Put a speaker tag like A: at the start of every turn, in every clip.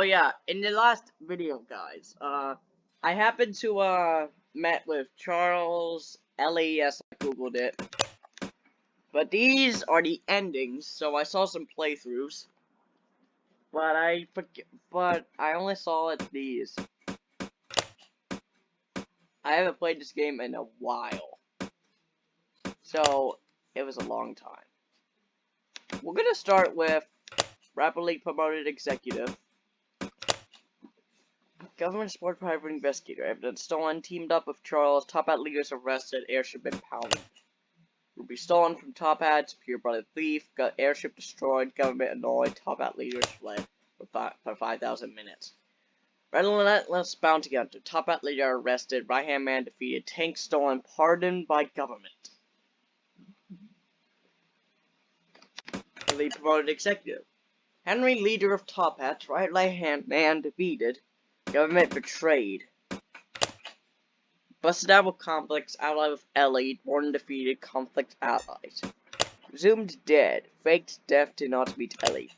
A: Oh yeah, in the last video, guys, uh, I happened to, uh, met with Charles, yes, I googled it. But these are the endings, so I saw some playthroughs. But I, but I only saw it these. I haven't played this game in a while. So, it was a long time. We're gonna start with rapidly promoted executive. Government support private investigator. Evidence stolen. Teamed up with Charles. Top Hat leaders arrested. Airship impounded. Ruby stolen from Top Hat. Pure blooded thief. Got airship destroyed. Government annoyed. Top Hat leaders fled for, fi for 5,000 minutes. Relentless bounty hunter. Top Hat leader arrested. Right hand man defeated. Tank stolen. Pardoned by government. The promoted executive. Henry, leader of Top Hats, right hand man defeated. Government betrayed. Busted out with convicts, allied with Ellie, born defeated, convict allies. Presumed dead, faked death to not meet Ellie.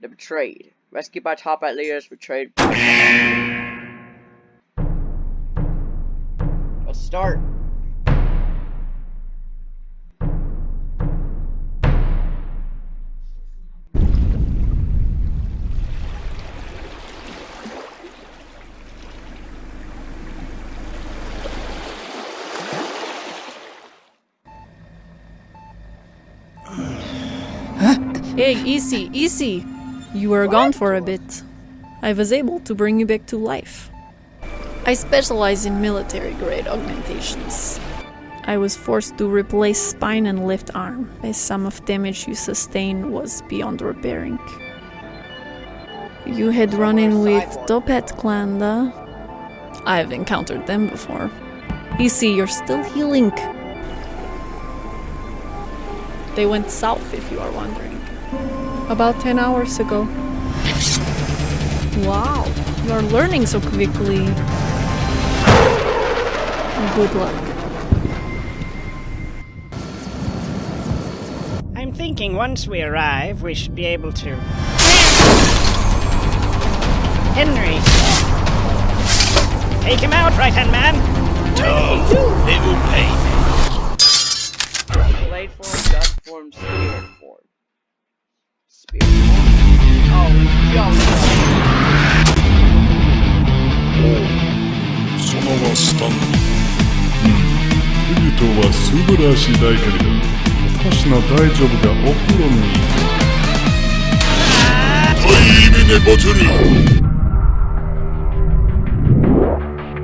A: The betrayed. Rescued by top hat leaders, betrayed. Let's start.
B: Hey, easy, easy! You were gone for a bit. I was able to bring you back to life. I specialize in military grade augmentations. I was forced to replace spine and left arm, as some of damage you sustained was beyond repairing. You had run in with Toppat though? I've encountered them before. Easy, you're still healing. They went south, if you are wondering. About 10 hours ago. Wow, you're learning so quickly. Good luck.
C: I'm thinking once we arrive, we should be able to... Henry! Take him out, right-hand man!
D: Tough. It will pay.
E: そのはスタンドうんフリトは素晴らしい大狩りだ私の大丈夫がお風呂に
D: ハイミネバトル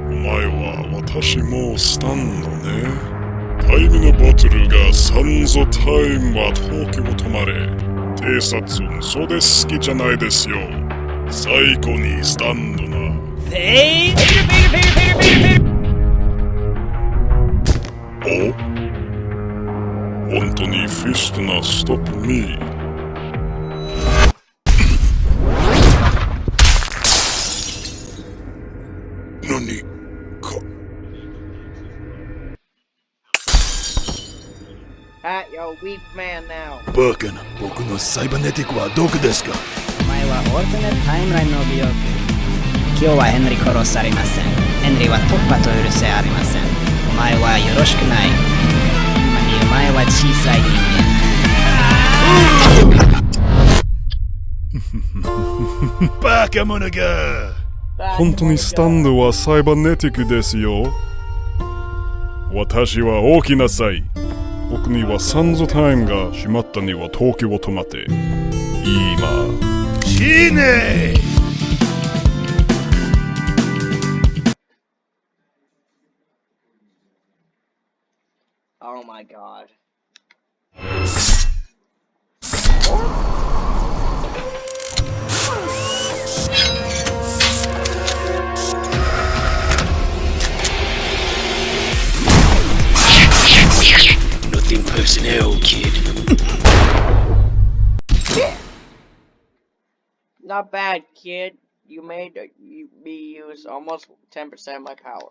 E: お前は私もスタンドね。タイムのバトルがサンゾタイムは東京止まれ。偵察それ好きじゃないですよ最高にスタンドな
C: Hey! Peter, Peter, Peter, Peter, Peter, Peter!
E: お？本当にフィストなストップミー
A: weak man now.
D: バカな僕のサイバネティックはどこですか？
C: お前はオルタネタイムラインの美容今日はヘンリー殺されません。ヘンリーは突破と許せありません。お前はよろしくない。今にお前は小さい人間。
D: バカ者が
E: 本当にスタンドはサイバネティックですよ。私は大きなさい僕にはサンズタイムが閉まったには東京を止まって今
D: 死ねー
A: Oh my god.
D: Kid.
A: Not bad, kid. You made me use almost 10% of my power.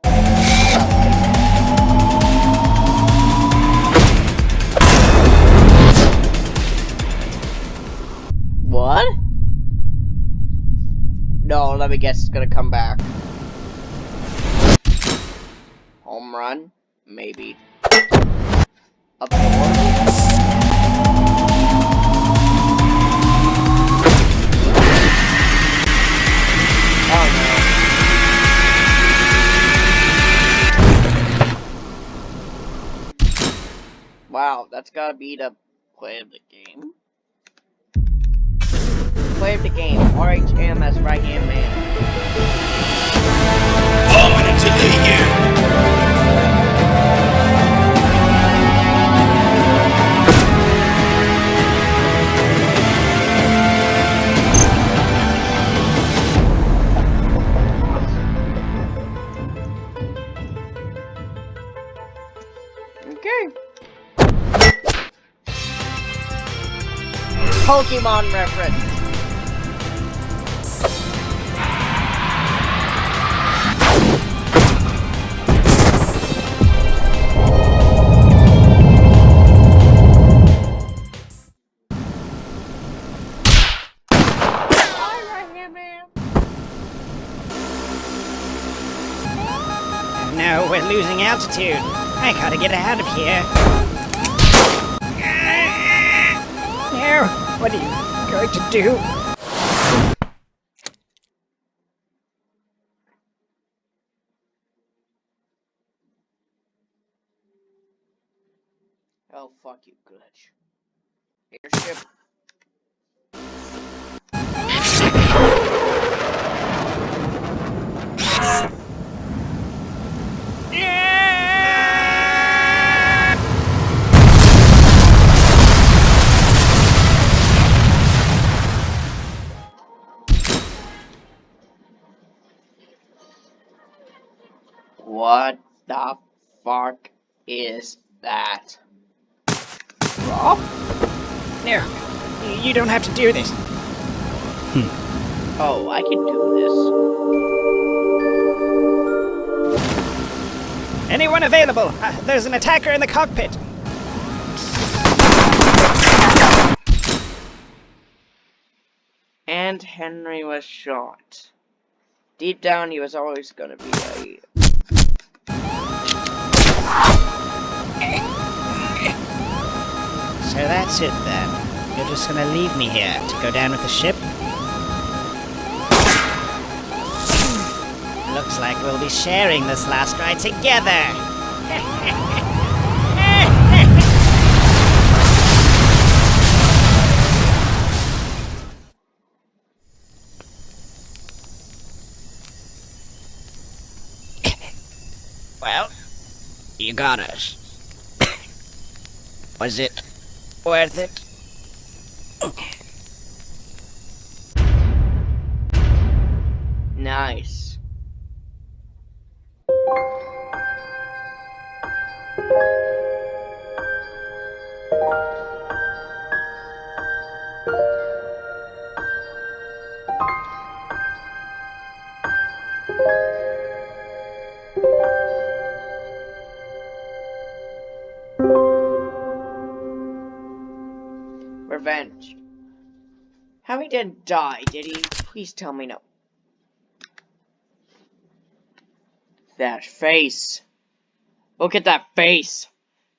A: let me guess, it's gonna come back. Home run? Maybe. Oh. Wow, that's gotta be the play of the game. Play of the game, RHM as right hand man.
D: You!
A: Okay. Pokemon reference.
C: Losing altitude. I gotta get out of here. No, what are you going to do?
A: Oh fuck you, glitch. Airship. What the fuck is that? Rob?
C: No, you- don't have to do this. Hmm.
A: Oh, I can do this.
C: Anyone available? Uh, there's an attacker in the cockpit.
A: And Henry was shot. Deep down, he was always gonna be a.
C: So that's it then. You're just gonna leave me here to go down with the ship? Looks like we'll be sharing this last ride together. well, you got us. Was it worth it?
A: Nice. Didn't die, did he? Please tell me no. That face. Look at that face.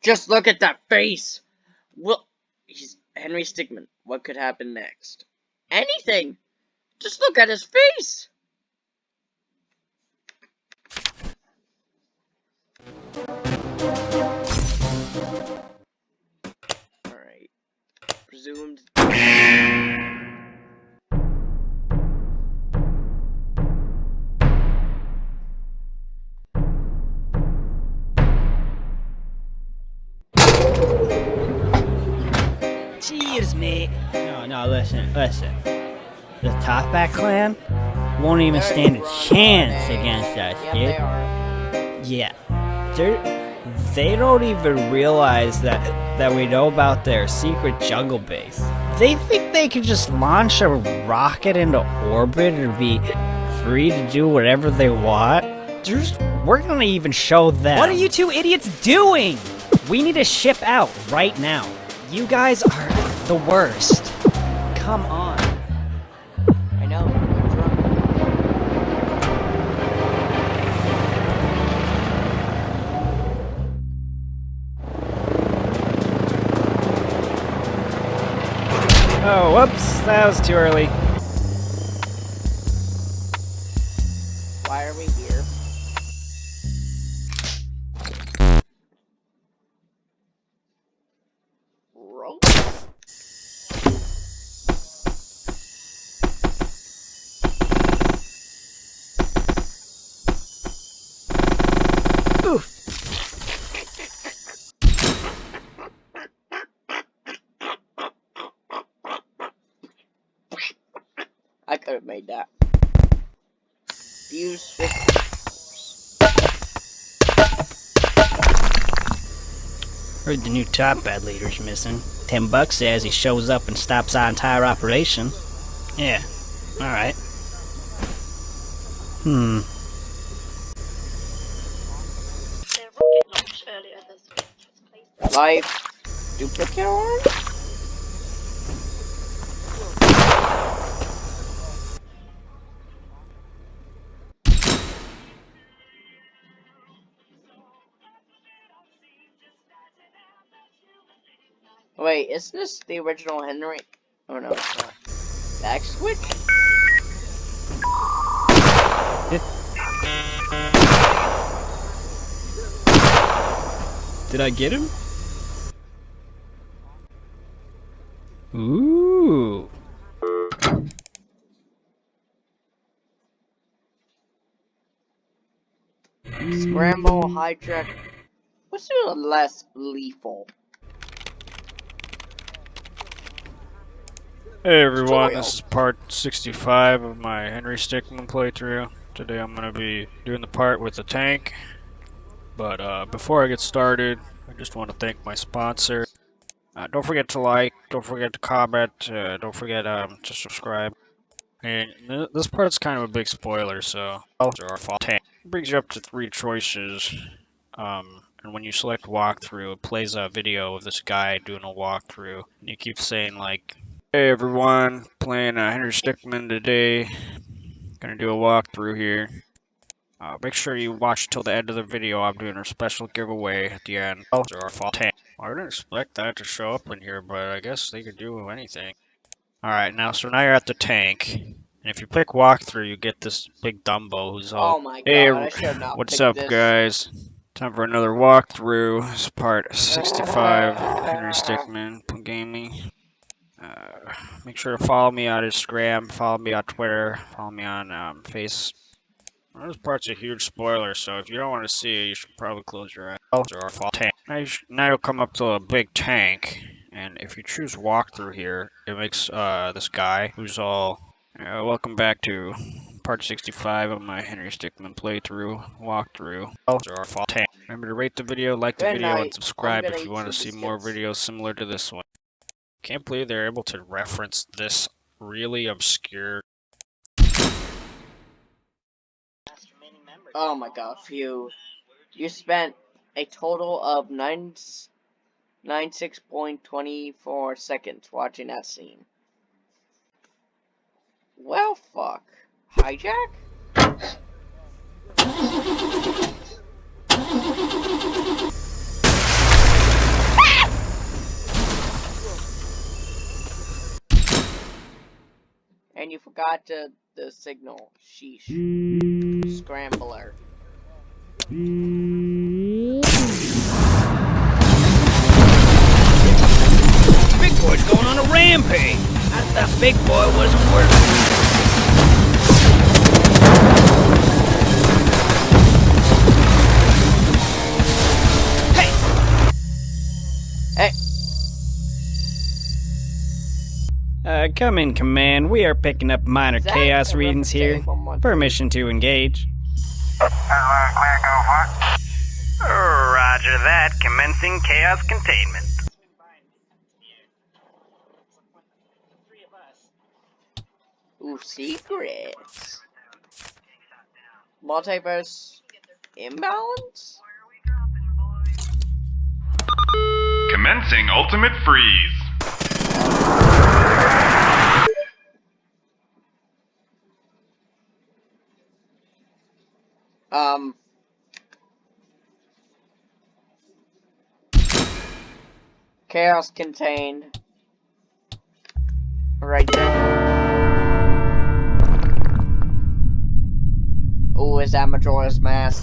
A: Just look at that face. Well, he's Henry Stickmin. What could happen next? Anything. Just look at his face. Alright. Presumed.
C: Cheers, mate. No, no, listen, listen. The Toppat clan won't even
A: They're
C: stand a chance against us,
A: Yeah,
C: dude.
A: they are.
C: Yeah. They're, they don't even realize that that we know about their secret jungle base. They think they can just launch a rocket into orbit and be free to do whatever they want. There's, we're gonna even show them.
F: What are you two idiots doing?
C: We need to ship out right now.
F: You guys are the worst. Come on.
A: I know,
F: Oh, whoops, that was too early.
A: Could have made that. Use
C: Heard the new Toppat leader's missing. Ten bucks says he shows up and stops our entire operation. Yeah, alright. Hmm.
B: Their rocket
A: isn't this the original Henry? Oh no, it's not. Back switch?
F: Did I get him?
C: Ooh.
A: Scramble, hijack. What's the less lethal?
G: Hey everyone, this is part 65 of my Henry Stickmin playthrough. Today I'm going to be doing the part with the tank. But uh, before I get started, I just want to thank my sponsor. Uh, don't forget to like, don't forget to comment, uh, don't forget um, to subscribe. And th this part's kind of a big spoiler, so our fault. Tank brings you up to three choices. Um, and when you select walkthrough, it plays a video of this guy doing a walkthrough. And he keeps saying like, Hey everyone, playing uh, Henry Stickmin today. Gonna do a walkthrough here. Uh, make sure you watch till the end of the video. I'm doing a special giveaway at the end. Oh, our fault. I didn't expect that to show up in here, but I guess they could do anything. Alright, now, so now you're at the tank. And if you click walkthrough, you get this big Dumbo who's all
A: Oh my god,
G: Hey,
A: I should have not
G: What's up,
A: this.
G: guys? Time for another walkthrough. It's part 65, Henry Stickmin Gaming. Uh, make sure to follow me on Instagram, follow me on Twitter, follow me on um, Face. Well, this part's a huge spoiler, so if you don't want to see it, you should probably close your eyes. Or fall tank. Now, you now you'll come up to a big tank, and if you choose walkthrough here, it makes uh, this guy who's all. Uh, welcome back to part 65 of my Henry Stickmin playthrough walkthrough. Or fall tank. Remember to rate the video, like the
A: Good
G: video,
A: night.
G: and subscribe if you want to see more videos similar to this one. Can't believe they're able to reference this really obscure.
A: Oh my god, phew. You spent a total of nine nine six point twenty four seconds watching that scene. Well, fuck. Hijack? And you forgot to, the signal. Sheesh. Scrambler.
C: Big boy's going on a rampage. I thought Big Boy wasn't working.
F: Uh, come in, Command. We are picking up minor
A: Is
F: chaos readings here.
A: reference to anyone want-
F: Permission to engage.
C: Roger that. Commencing chaos containment.
A: Ooh, secrets. Multiverse imbalance?
H: Commencing Ultimate Freeze.
A: Um. Chaos contained. Right then. Oh, is that Majora's Mask?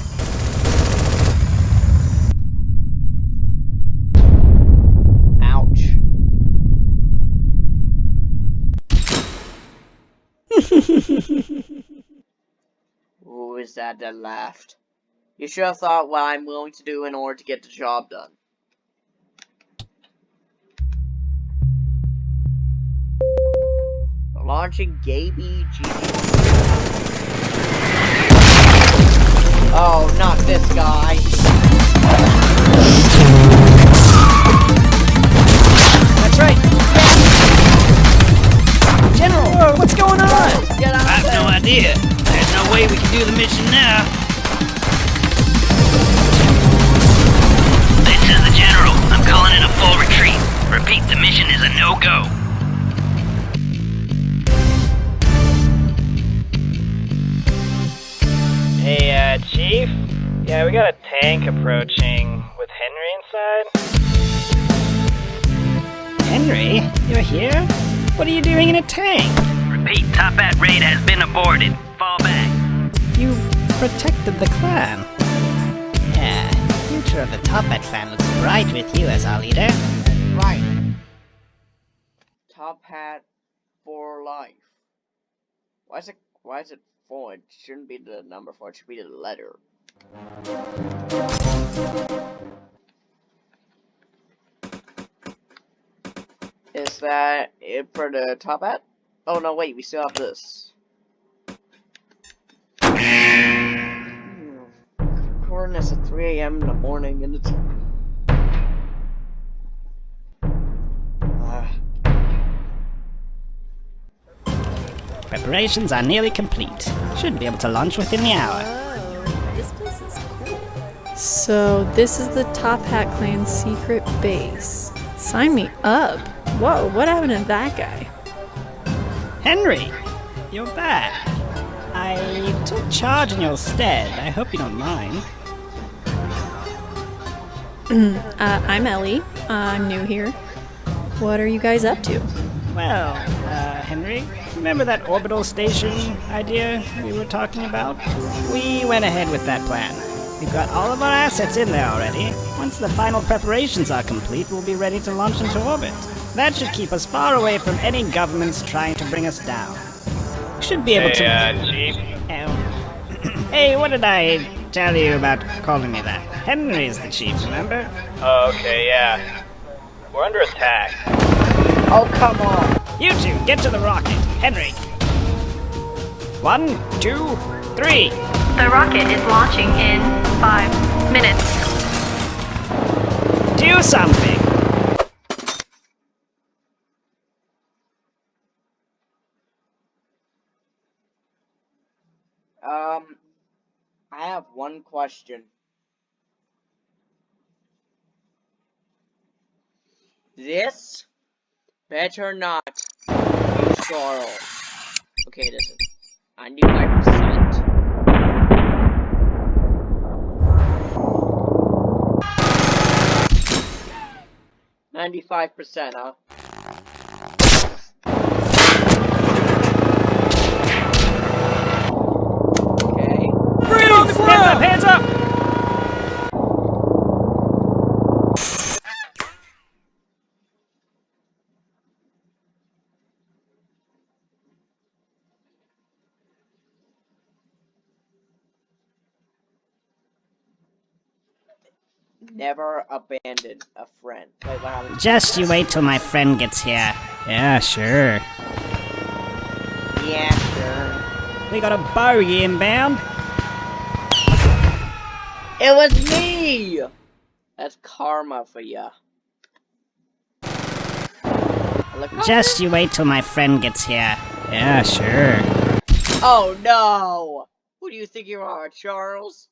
A: Ouch. Who is that that laughed? You should have thought what I'm willing to do in order to get the job done. Launching Gaby. Oh, not this guy.
C: Idea. There's no way we can do the mission now.
I: This is the General. I'm calling in a full retreat. Repeat, the mission is a no-go.
F: Hey, uh, Chief? Yeah, we got a tank approaching with Henry inside.
C: Henry, you're here? What are you doing in a tank?
I: Repeat, Top Hat raid has been aborted. Fall back.
C: You protected the clan. Yeah, the future of the Top Hat clan looks bright with you as our leader.
A: Right. Top hat for life. Why is it why is it four? It shouldn't be the number four, it should be the letter. Is that it for the top hat? Oh no wait, we still have this. Hmm. Recording this at 3 a.m. in the morning and it's Ah.
C: Preparations are nearly complete. Should be able to launch within the hour.
B: Oh, this place is cool. So, this is the Top Hat Clan's secret base. Sign me up. Whoa, what happened to that guy?
C: Henry, you're back. I took charge in your stead. I hope you don't mind.
B: Uh, I'm Ellie. Uh, I'm new here. What are you guys up to?
C: Well, uh, Henry, remember that orbital station idea we were talking about? We went ahead with that plan. We've got all of our assets in there already. Once the final preparations are complete, we'll be ready to launch into orbit. That should keep us far away from any governments trying to bring us down. We should be able
F: Hey,
C: to.
F: uh, Chief?
C: Oh. hey, what did I tell you about calling me that? Henry's the chief, remember?
F: Oh, okay, yeah. We're under attack.
A: Oh come on!
C: You two, get to the rocket. Henry. One, two, three.
J: The rocket is launching in five minutes.
C: Do something.
A: Um, I have one question. This better not be Okay, listen. I need my 95%, huh? Never abandon a friend. Wait, happened?
C: Just you wait till my friend gets here. Yeah, sure.
A: Yeah, sure.
C: We got a bogey inbound.
A: It was me! That's karma for ya.
C: Just you wait till my friend gets here. Yeah, sure.
A: Oh no! Who do you think you are, Charles?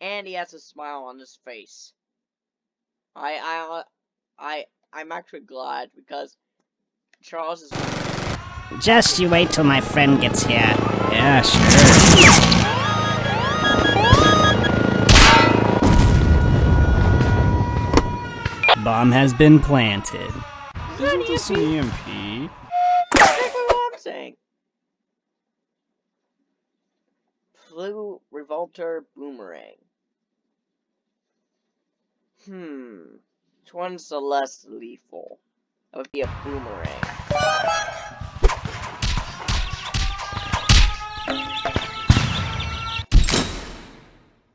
A: and he has a smile on his face. I I I I'm actually glad because Charles is.
C: Just you wait till my friend gets here. Yeah, sure. Bomb has been planted. Isn't this an EMP?
A: That's. Blue Revolter Boomerang. Hmm. Which one's the less lethal? That would be a boomerang.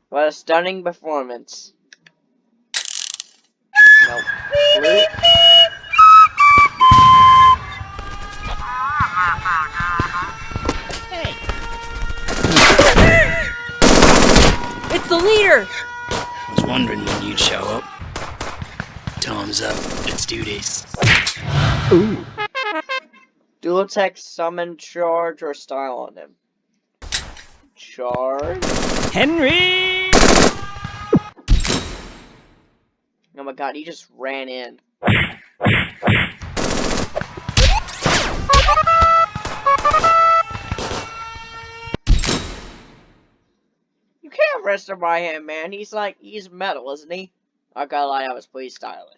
A: What a stunning performance. Nope. Clue?
B: It's the leader!
D: I was wondering when you'd show up. Time's up. Let's do this.
A: Dual attack, summon, charge, or style on him. Charge?
C: Henry!
A: Oh my god, he just ran in. Him by him, man. He's like, he's metal, isn't he? I gotta lie, that was pretty stylish.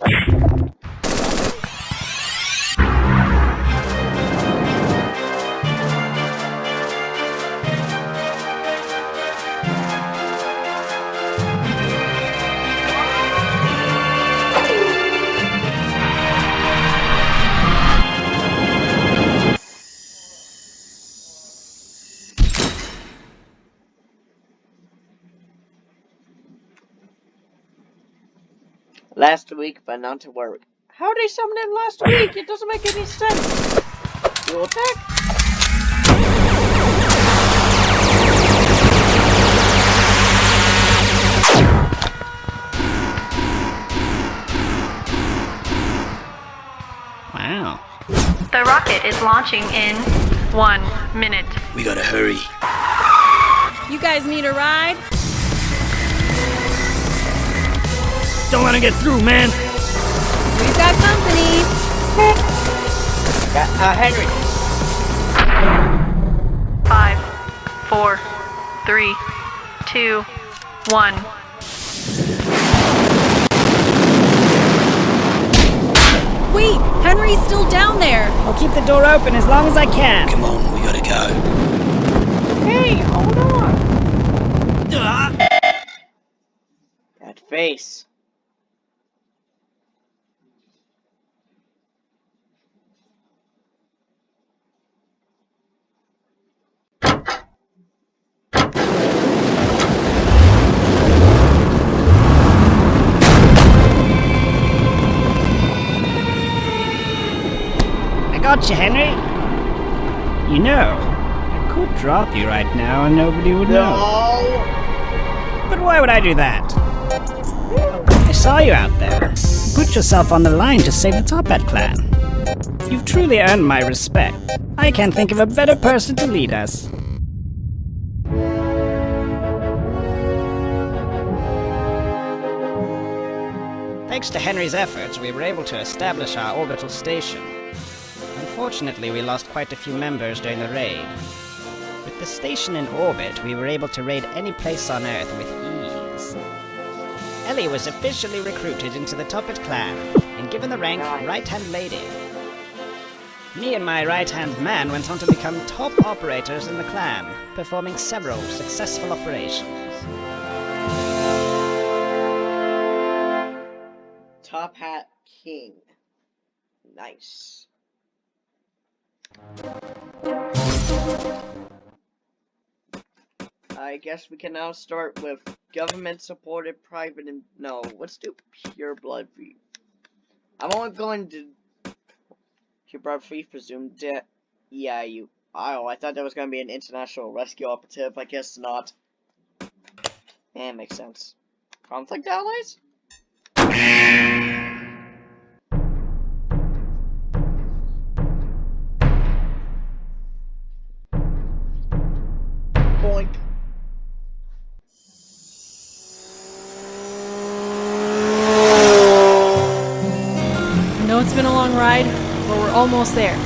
A: Last week, but not to worry. How did they summon him last week? It doesn't make any sense. Dual attack?
C: Wow.
J: The rocket is launching in one minute.
D: We gotta hurry.
B: You guys need a ride?
D: Don't let him get through, man.
B: We've got company.
A: Uh, uh, Henry.
J: Five, four, three, two, one.
B: Wait, Henry's still down there.
C: I'll keep the door open as long as I can.
D: Come on, we gotta go.
A: Hey, hold on. That face.
C: I got you, Henry. You know, I could drop you right now and nobody would know. But why would I do that? I saw you out there. Put yourself on the line to save the Top Hat clan. You've truly earned my respect. I can't think of a better person to lead us. Thanks to Henry's efforts, we were able to establish our orbital station. Unfortunately, we lost quite a few members during the raid. With the station in orbit, we were able to raid any place on Earth with ease. Ellie was officially recruited into the Toppat clan and given the rank Right-Hand Lady. Me and my right-hand man went on to become top operators in the clan, performing several successful operations.
A: Top Hat King. Nice. I guess we can now start with government supported private and no, let's do pure blood free. I'm only going to pure blood free presumed dead. Yeah, you. Oh, I thought that was going to be an international rescue operative. I guess not. Yeah, makes sense. Convict allies?
B: Almost there.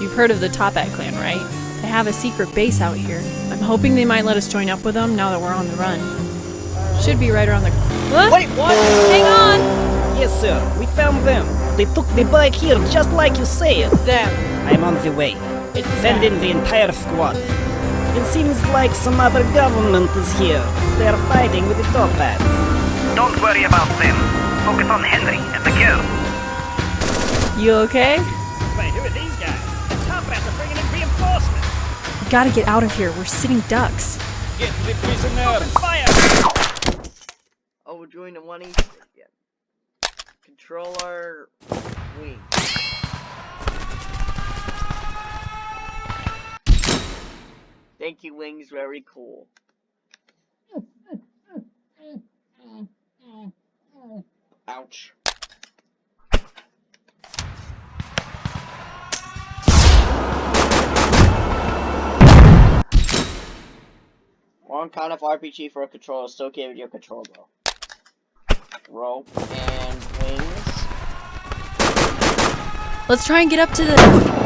B: You've heard of the Toppat clan, right? They have a secret base out here. I'm hoping they might let us join up with them now that we're on the run. Should be right around the. Huh?
A: Wait, what?
B: Hang on!
C: Yes, sir. We found them. They took the bike here just like you said.
A: Damn.
C: I'm on the way. Send in the entire squad. It seems like some other government is here. They're fighting with the Toppats.
I: Don't worry about them. Focus on Henry and the girl.
B: You okay? Gotta get out of here. We're sitting ducks.
C: Get the prisoners. Open fire!
A: Oh, we're doing the one each again. Controller wing. Thank you, Wings. Very cool. Ouch. Wrong kind of RPG for a controller. Still gave it your controller bro. Rope and wings.
B: Let's try and get up to the.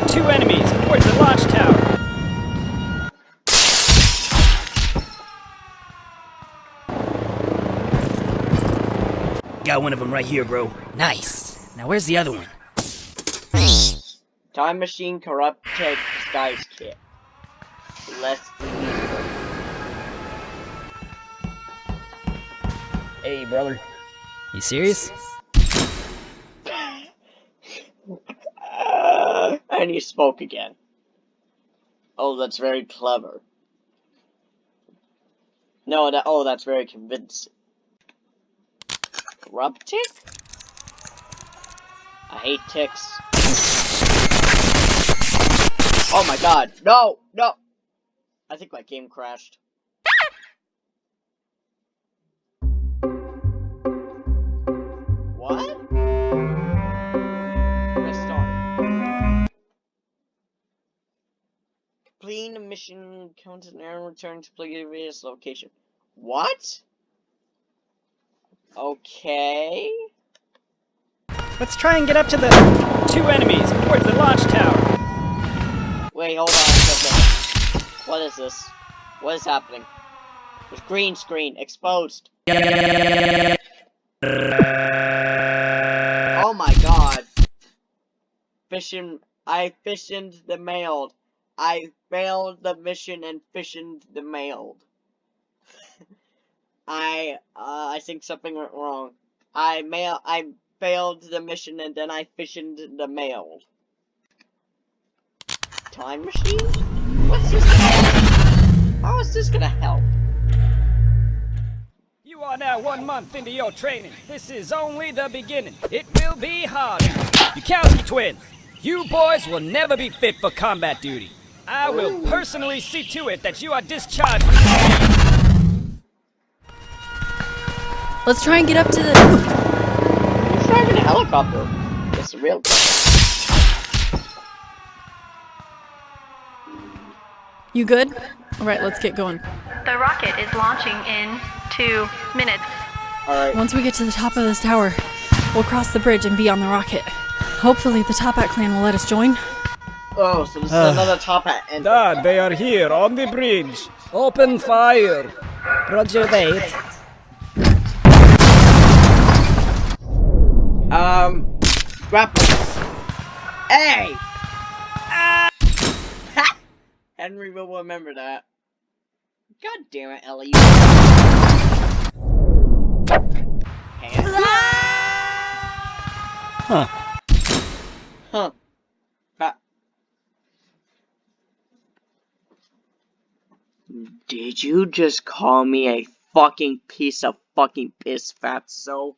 C: Two enemies towards the launch tower.
D: Got one of them right here, bro. Nice. Now where's the other one?
A: Time machine Corrupted tech disguise kit. Less
D: Hey, brother. You serious?
A: and he spoke again. Oh, that's very clever. No, that oh, that's very convincing. Corrupt tick? I hate ticks. Oh my god, no, no! I think my game crashed. Completing the mission counts an error return to previous location. What? Okay.
C: Let's try and get up to the two enemies towards the launch tower.
A: Wait, hold on a second. What is this? What is happening? There's green screen exposed. Oh my god. Fishing. I fissioned the mailed. I failed the mission and fissioned the mailed. I, uh, I think something went wrong. I mail, I failed the mission and then I fissioned the mailed. Time machine? What's this? How is this gonna help?
C: You are now one month into your training. This is only the beginning. It will be hard. Bukowski twins, you boys will never be fit for combat duty. I will personally see to it that you are discharged.
B: Let's try and get up to the.
A: Who's driving a helicopter? It's real.
B: You good? Alright, let's get going.
J: The rocket is launching in two minutes.
A: Alright.
B: Once we get to the top of this tower, we'll cross the bridge and be on the rocket. Hopefully, the Top Hat clan will let us join.
A: Oh, so this is another top hat. And
C: Dad, they are here on the bridge. Open fire. Roger that.
A: Um, grapple. Hey! Ha! Henry will remember that. God damn it, Ellie. Hand?
D: Huh.
A: Huh. Did you just call me a fucking piece of fucking piss fatso?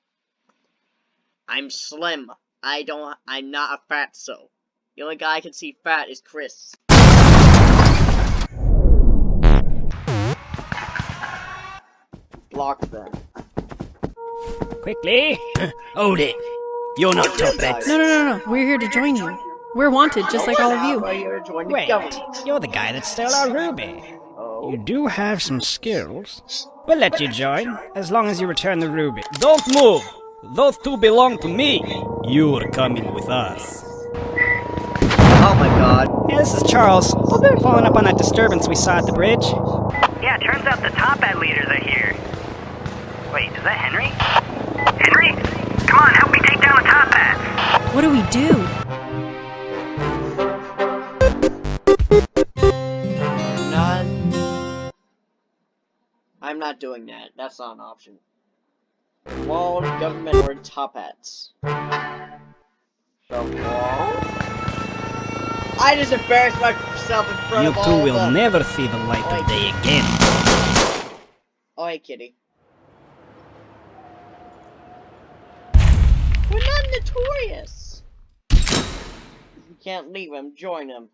A: I'm slim. I don't. I'm not a fatso. The only guy I can see fat is Chris. Block them.
C: Quickly.
D: Hold it. You're not Toppats.
B: No, no, no, no. We're here to join you. We're wanted, just like all of you.
A: Why you're joining the
C: Wait, you're the guy that stole our ruby. You do have some skills. We'll let you join, as long as you return the ruby. Don't move! Those two belong to me. You're coming with us.
A: Oh my god.
C: Yeah, this is Charles. Following up on that disturbance we saw at the bridge.
I: Yeah, turns out the Toppat leaders are here. Wait, is that Henry? Henry? Come on, help me take down the Toppats.
B: What do we do?
A: Not doing that. That's not an option. Wall, government, or Toppats. So wall. I just embarrassed myself in front
C: You
A: of all
C: two will
A: the...
C: never see the light of day again.
A: Oh, hey, kitty. We're not notorious. You can't leave him. Join him.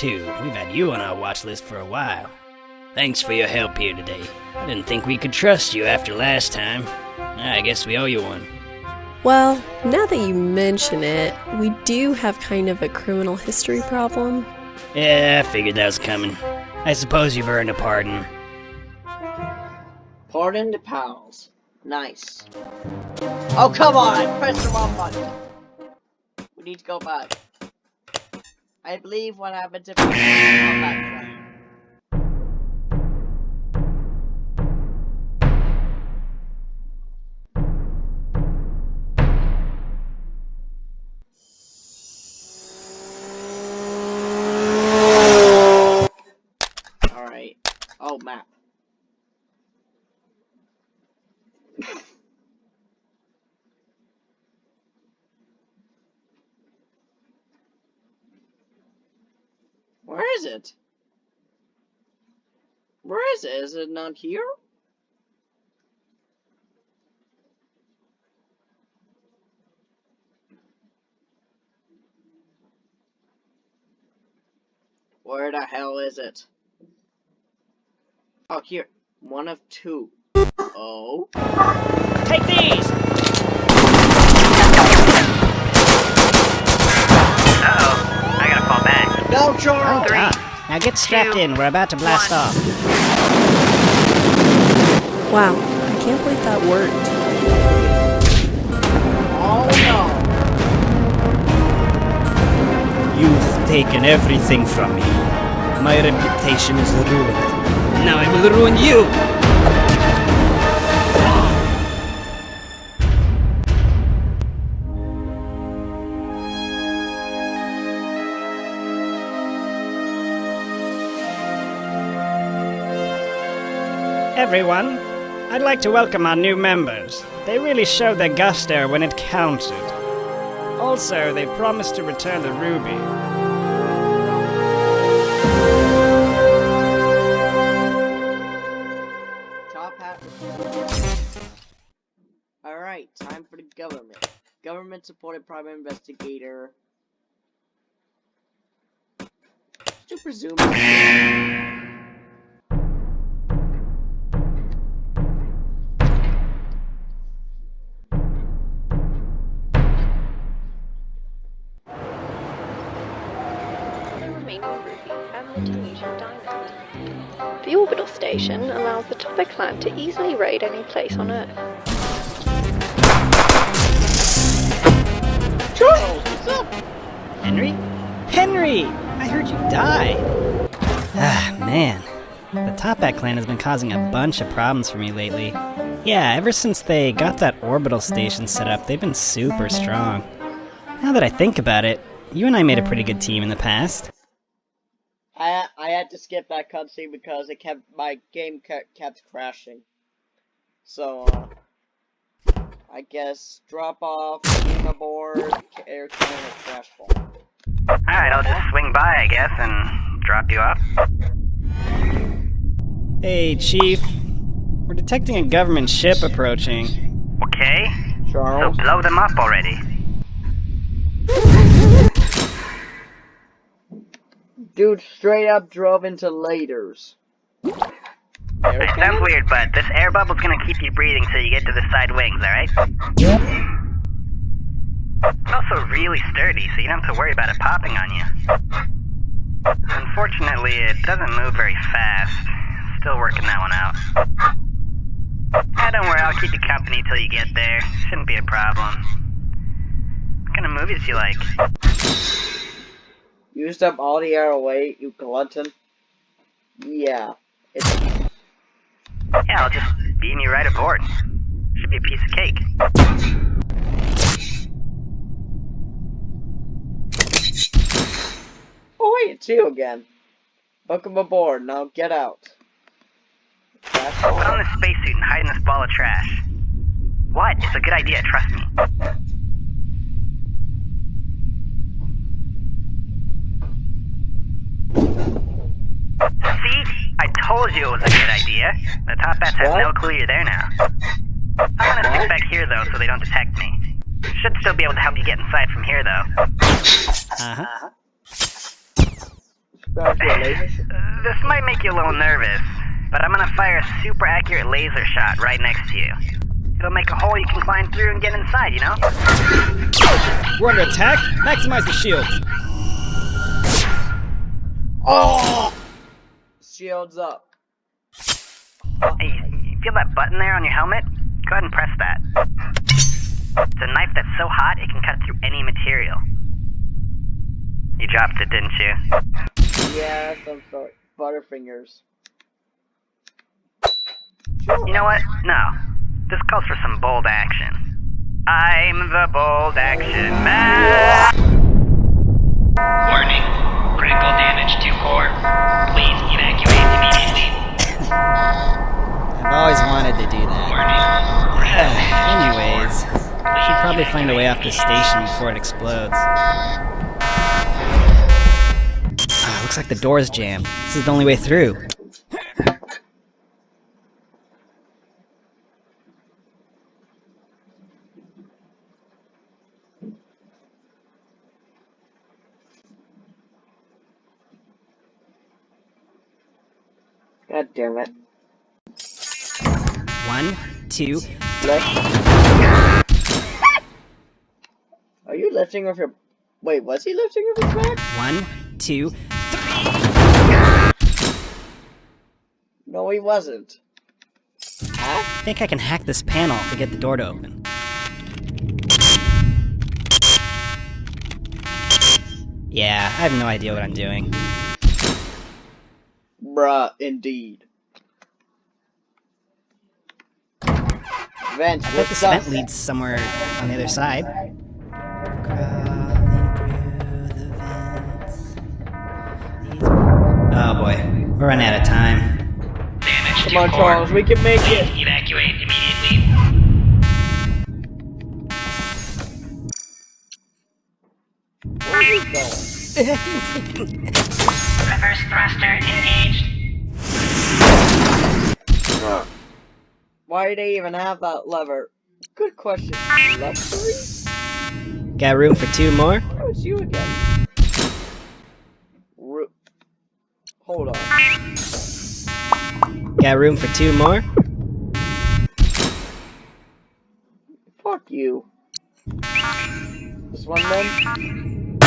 C: Too, we've had you on our watch list for a while. Thanks for your help here today. I didn't think we could trust you after last time. Ah, I guess we owe you one.
B: Well, now that you mention it, we do have kind of a criminal history problem.
C: Yeah, I figured that was coming. I suppose you've earned a pardon.
A: Pardon the pals. Nice. Oh, come on! I pressed the wrong button. We need to go back. I believe what we go back. Where is it? Where is it? Is it not here? Where the hell is it? Oh, here. One of two. Oh.
C: Take these!
I: Uh-oh. I gotta fall back.
A: Charles!
I: Three.
C: Ah, now get strapped in, we're about to blast
I: one.
C: off.
B: Wow, I can't believe that worked.
A: Oh no!
C: You've taken everything from me. My reputation is ruined. Now I will ruin you! Everyone, I'd like to welcome our new members. They really showed their gusto when it counted. Also, they promised to return the ruby.
A: Toppat. Alright, time for the government. Government supported private investigator. To presume.
B: Station allows the Toppat clan to easily raid any place on Earth.
A: Charles, what's up?
C: Henry? Henry! I heard you died! Ah, man. The Toppat clan has been causing a bunch of problems for me lately. Yeah, ever since they got that orbital station set up, they've been super strong. Now that I think about it, you and I made a pretty good team in the past.
A: I I had to skip that cutscene because it kept my game kept, kept crashing. So uh, I guess drop off, game aboard, air cannon, or crash fall.
I: Alright, I'll just swing by, I guess, and drop you off.
C: Hey, Chief. We're detecting a government ship approaching.
I: Okay? So
A: Charles.
I: blow them up already.
A: Dude straight up drove into laders. Air
I: It sounds weird, but this air bubble's gonna keep you breathing till you get to the side wings, alright? It's also really sturdy, so you don't have to worry about it popping on you. Unfortunately, it doesn't move very fast. Still working that one out. Ah, don't worry, I'll keep you company till you get there. Shouldn't be a problem. What kind of movies do you like?
A: Used up all the arrow weight, you glutton. Yeah. It's
I: Yeah, I'll just beam you right aboard. Should be a piece of cake.
A: Oh wait, it's you again. Welcome aboard, now get out. That's
I: Put on this spacesuit and hide in this ball of trash. What? It's a good idea, trust me. See? I told you it was a good idea. The Toppats have no clue you're there now. I'm gonna stick back here though so they don't detect me. Should still be able to help you get inside from here though.
C: Uh-huh.
I: This might make you a little nervous, but I'm gonna fire a super accurate laser shot right next to you. It'll make a hole you can climb through and get inside, you know?
C: We're under attack. Maximize the shields.
A: Oh! Shields up.
I: Hey, you feel that button there on your helmet? Go ahead and press that. It's a knife that's so hot it can cut through any material. You dropped it, didn't you?
A: Yeah, some sort. Butterfingers.
I: You know what? No. This calls for some bold action. I'm the bold action man.
K: Warning. Critical damage to core. Please evacuate immediately.
C: I've always wanted to do that. Anyways, should probably find a way off this station before it explodes. Ah, looks like the door's jammed. This is the only way through.
A: God damn it.
C: One, two.
A: Are you lifting off your... Wait, was he lifting off his back?
C: One, two.
A: No, he wasn't.
C: I think I can hack this panel to get the door to open. Yeah, I have no idea what I'm doing.
A: Bruh, indeed. Vent,
C: I bet
A: what's
C: this
A: up?
C: vent leads somewhere on the other side. Oh boy, we're running out of time.
K: Damage
A: Come
K: to
A: on,
K: core.
A: Charles, we can make
K: Please
A: it.
K: evacuate immediately.
A: Where are you going?
K: Reverse thruster engaged.
A: Why do they even have that lever? Good question. Lever three?
C: Got room for two more?
A: Oh, it's you again. Ru- Hold on.
C: Got room for two more?
A: Fuck you. This one then?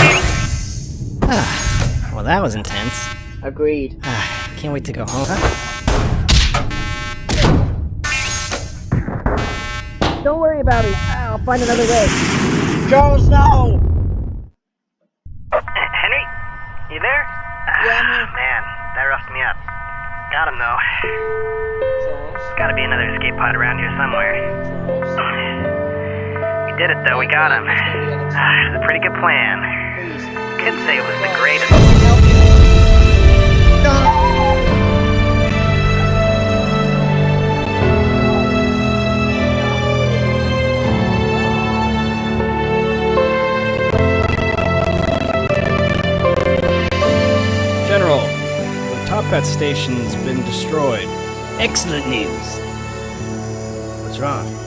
C: Ah. Ah, well, that was intense.
A: Agreed.
C: Ah, can't wait to go home.
L: Don't worry about it. I'll find another way.
A: Charles, no!
I: Henry? You there?
A: Yeah, I'm here.
I: Man, that roughed me up. Got him though. Gotta be another escape pod around here somewhere. We did it though, we got him. Ah, It was a pretty good plan. Could say it was the greatest.
G: General, the Toppat station's been destroyed.
C: Excellent news.
G: What's wrong?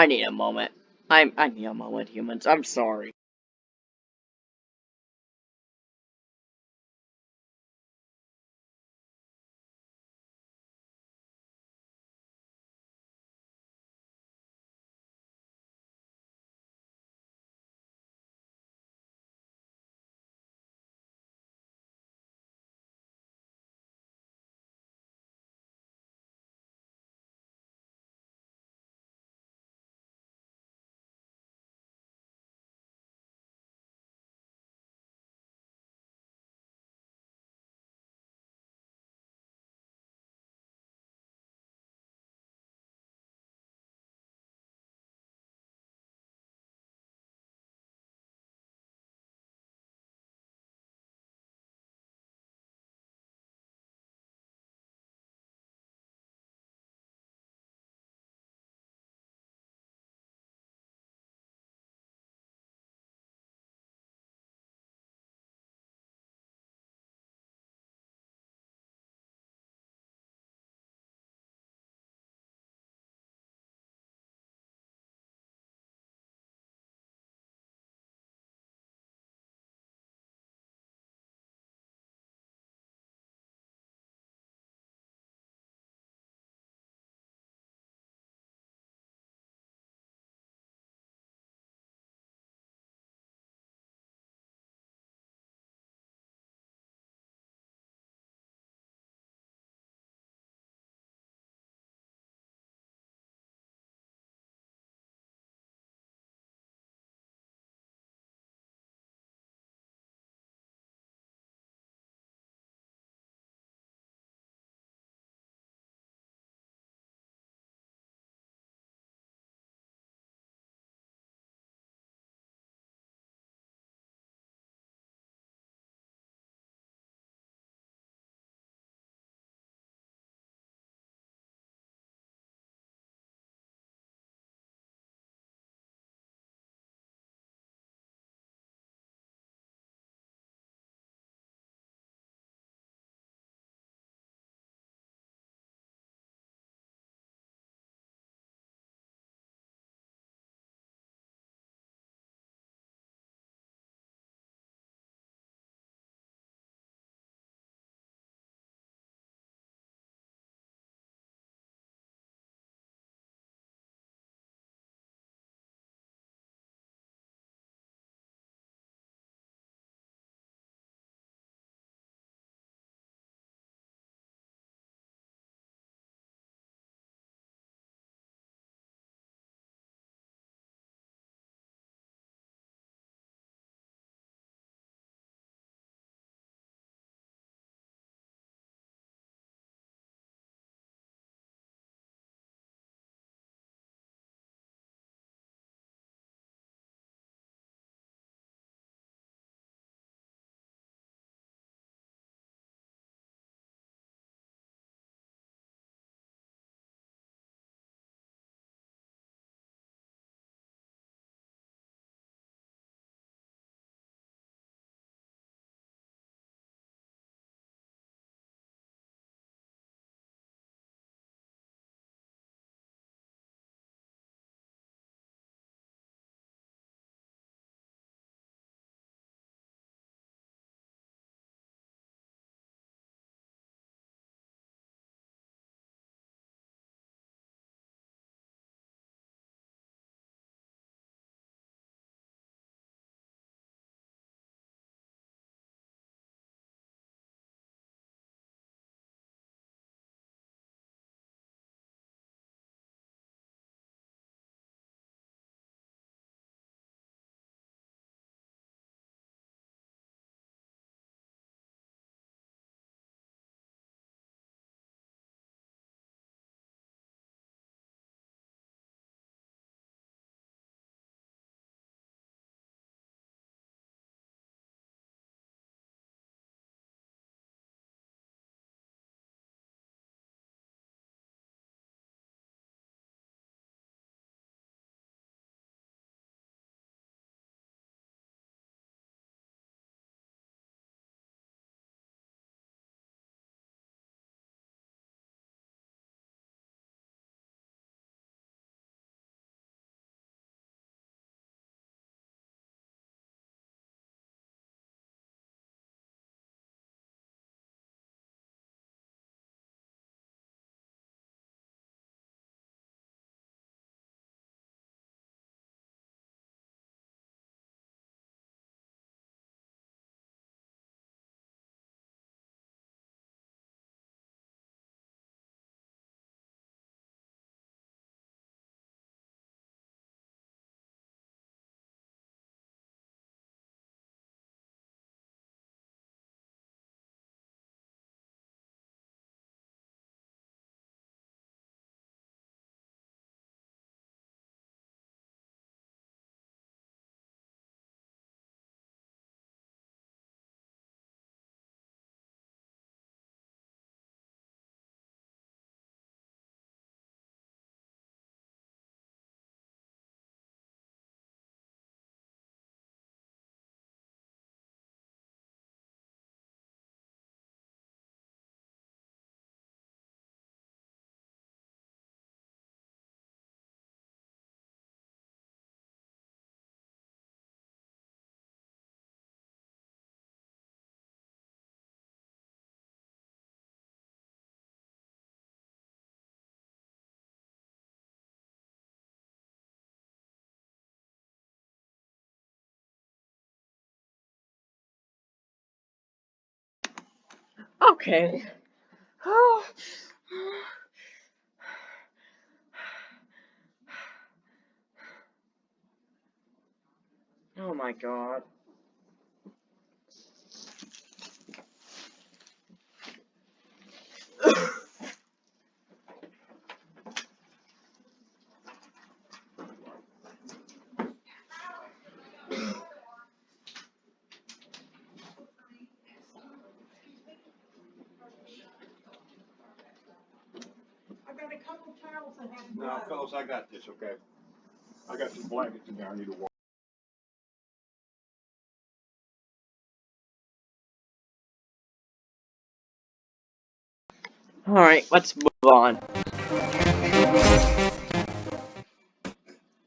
A: I need a moment. I'm I need a moment, humans. I'm sorry. Okay. Oh. Oh my god.
M: No, fellas, I got this, okay? I got some blankets in there I need to wash.
A: Alright, let's move on.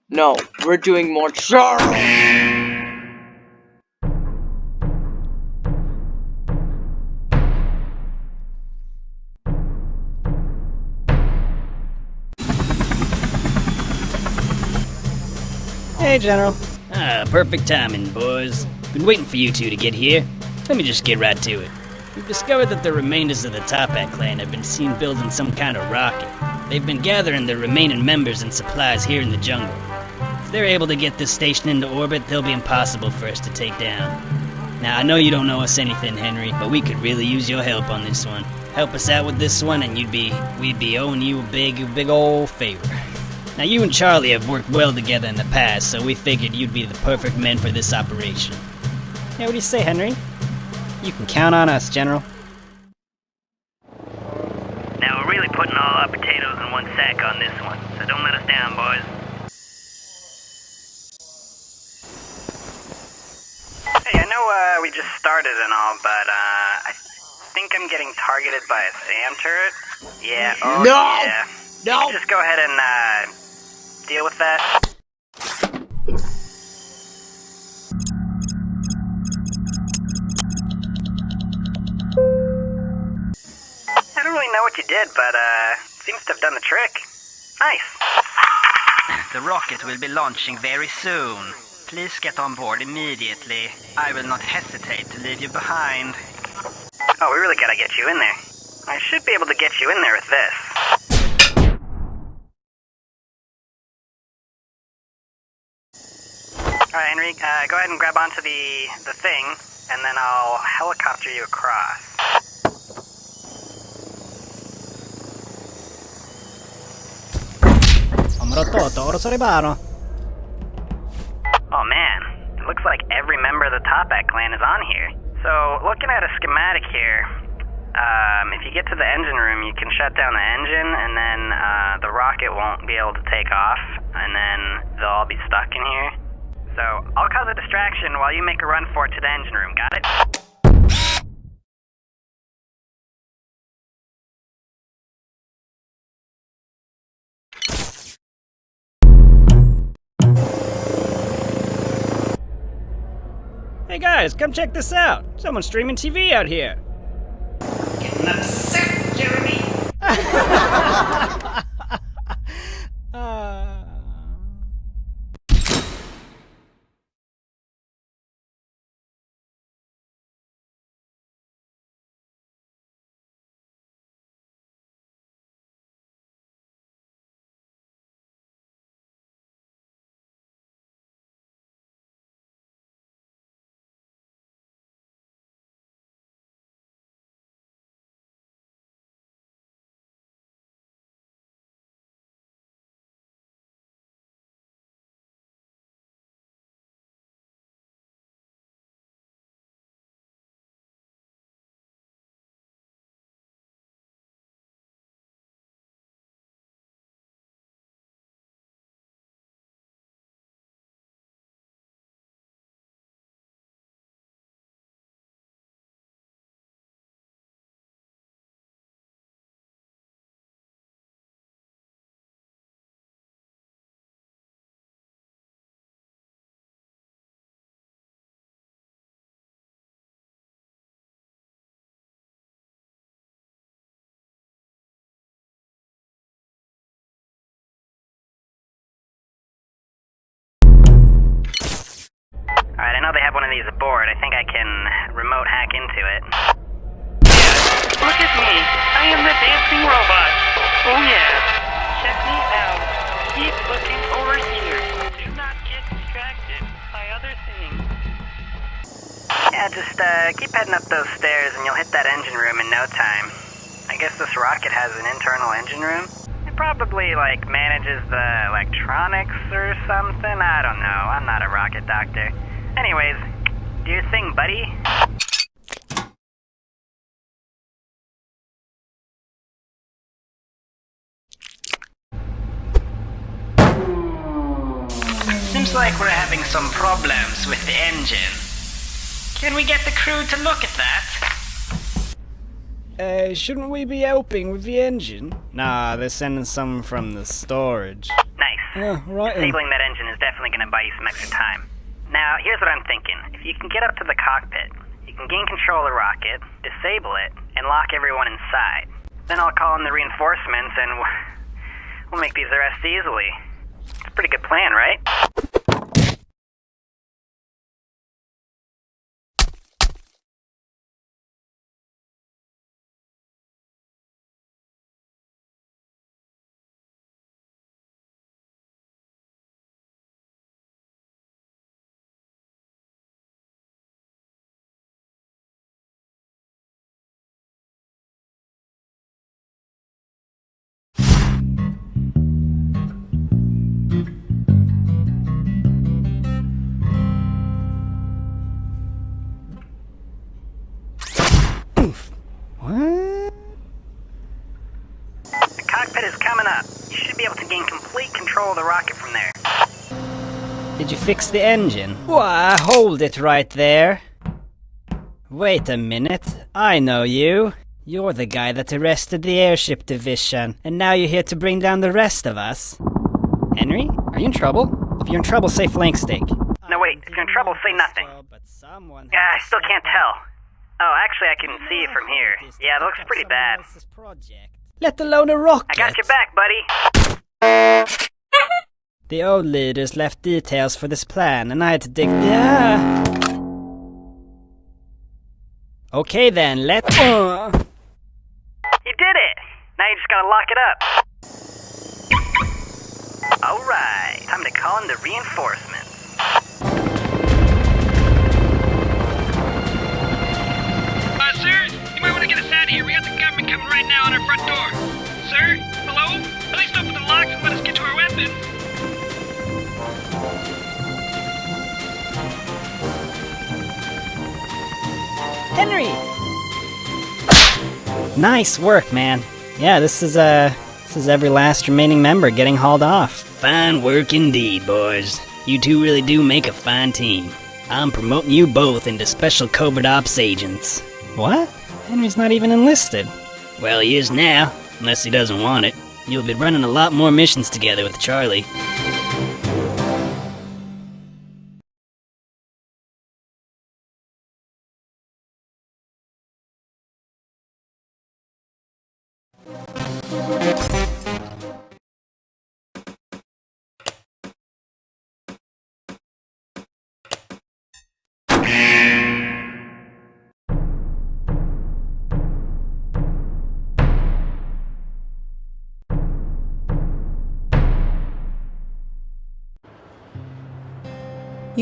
A: No, we're doing more Charles!
C: Hey, General. Ah, perfect timing, boys. Been waiting for you two to get here. Let me just get right to it. We've discovered that the remainders of the Toppat clan have been seen building some kind of rocket. They've been gathering their remaining members and supplies here in the jungle. If they're able to get this station into orbit, they'll be impossible for us to take down. Now, I know you don't know us anything, Henry, but we could really use your help on this one. Help us out with this one, and you'd be, we'd be owing you a big, big old favor. Now, you and Charlie have worked well together in the past, so we figured you'd be the perfect men for this operation. Yeah, what do you say, Henry? You can count on us, General.
I: Now we're really putting all our potatoes in one sack on this one, so don't let us down, boys. Hey, I know uh, we just started and all, but uh, I think I'm getting targeted by a SAM turret. Yeah. Oh,
A: No!
I: Yeah.
A: No!
I: Just go ahead and uh, deal with that. I don't really know what you did, but uh, seems to have done the trick. Nice.
K: The rocket will be launching very soon. Please get on board immediately. I will not hesitate to leave you behind.
I: Oh, we really gotta get you in there. I should be able to get you in there with this. Alright, Enrique, uh, go ahead and grab onto the, the thing, and then I'll helicopter you across.
C: Omrototo, oro soribano.
I: Oh man, it looks like every member of the Toppat clan is on here. So, looking at a schematic here, um, if you get to the engine room, you can shut down the engine, and then uh, the rocket won't be able to take off, and then they'll all be stuck in here. So, I'll cause a distraction while you make a run for it to the engine room, got it?
C: Hey guys, come check this out. Someone's streaming TV out here. Getting upset, Jeremy. uh,
I: Alright, I know they have one of these aboard. I think I can remote hack into it. Yeah, look at me. I am the dancing robot.
K: Oh yeah. Check me out. Keep looking over here. Do not get distracted by other things.
I: Yeah, just uh, keep heading up those stairs and you'll hit that engine room in no time. I guess this rocket has an internal engine room? It probably, like, manages the electronics or something. I don't know. I'm not a rocket doctor. Anyways, do your thing, buddy.
K: Seems like we're having some problems with the engine. Can we get the crew to look at that?
C: Uh, shouldn't we be helping with the engine? Nah, they're sending some from the storage.
I: Nice.
C: Yeah, right. then.
I: Disabling that engine is definitely going to buy you some extra time. Now, here's what I'm thinking. If you can get up to the cockpit, you can gain control of the rocket, disable it, and lock everyone inside. Then I'll call in the reinforcements and we'll make these arrests easily. It's a pretty good plan, right? Control the rocket from there.
C: Did you fix the engine? Why, hold it right there. Wait a minute. I know you. You're the guy that arrested the airship division, and now you're here to bring down the rest of us. Henry, are you in trouble? If you're in trouble, say flank steak.
I: No, wait. If you're in trouble, say nothing. Yeah, I still can't tell. Oh, actually, I can see it from here. Yeah, it looks pretty bad.
C: Let alone a rocket.
I: I got your back, buddy.
C: The old leaders left details for this plan, and I had to dig. Yeah. Okay then, let. Uh.
I: You did it! Now you just gotta lock it up. Alright, time to call in the reinforcements.
F: Uh, sir, you might want to get us out of here. We got the government coming right now on our front door. Sir? Hello? At least open the locks and let us get to our weapons.
C: Henry! Nice work, man. Yeah, this is uh this is every last remaining member getting hauled off.
D: Fine work indeed, boys. You two really do make a fine team. I'm promoting you both into special covert ops agents.
C: What? Henry's not even enlisted.
D: Well, he is now, unless he doesn't want it. You'll be running a lot more missions together with Charlie.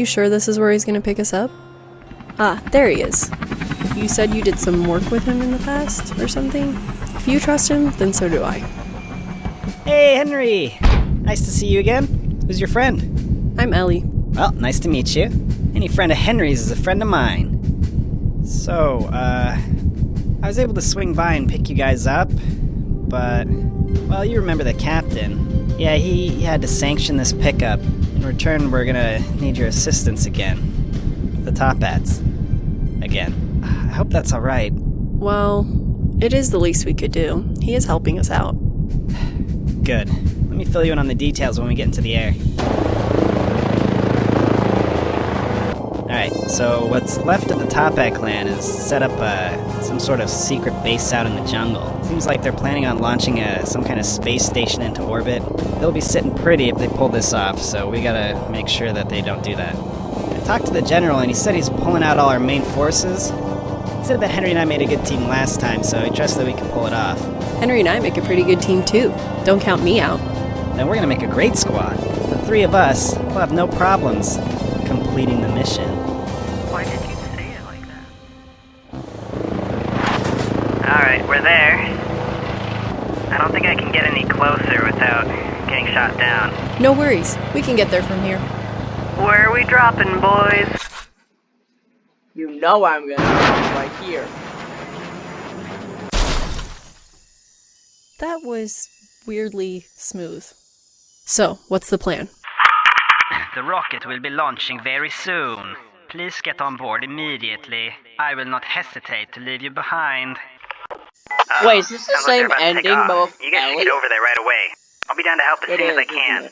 B: You sure this is where he's gonna pick us up? Ah, there he is. You said you did some work with him in the past, or something? If you trust him, then so do I.
C: Hey, Henry! Nice to see you again. Who's your friend?
B: I'm Ellie.
C: Well, nice to meet you. Any friend of Henry's is a friend of mine. So, uh, I was able to swing by and pick you guys up, but, well, you remember the captain. Yeah, he, he had to sanction this pickup. In return, we're gonna need your assistance again. The Toppats. Again. I hope that's alright.
B: Well, it is the least we could do. He is helping us out.
C: Good. Let me fill you in on the details when we get into the air. Alright, so what's left of the Toppat clan is set up uh, some sort of secret base out in the jungle. Seems like they're planning on launching a, some kind of space station into orbit. They'll be sitting pretty if they pull this off, so we gotta make sure that they don't do that. I talked to the general and he said he's pulling out all our main forces. He said that Henry and I made a good team last time, so he trusts that we can pull it off.
B: Henry and I make a pretty good team too. Don't count me out.
C: Then we're gonna make a great squad. The three of us will have no problems completing the mission.
I: Why did you say it like that? Alright, we're there. I don't think I can get any closer without getting shot down.
B: No worries. We can get there from here.
I: Where are we dropping, boys?
A: You know I'm gonna drop right here.
B: That was weirdly smooth. So, what's the plan?
K: The rocket will be launching very soon. Please get on board immediately. I will not hesitate to leave you behind.
A: Wait, is this the
I: Sounds like they're
A: same
I: about to take
A: ending,
I: off.
A: but
I: You guys should
A: Ellie?
I: get over there right away. I'll be down to help as
A: It
I: soon as I
A: is,
I: can.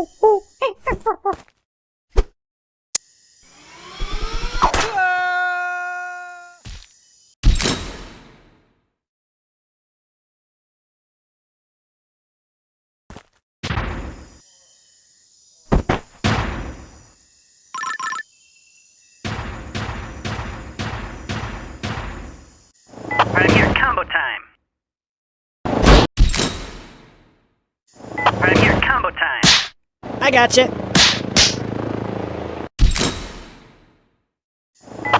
I: uh.
C: I gotcha.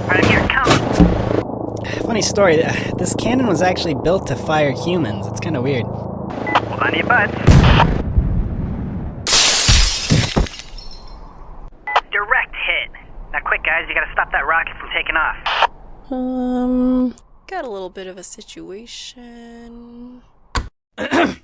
I: Right here, combo.
C: Funny story. uh, This cannon was actually built to fire humans. It's kind of weird.
I: Hold on to your butts. Direct hit. Now quick, guys, you gotta stop that rocket from taking off.
B: Um, got a little bit of a situation.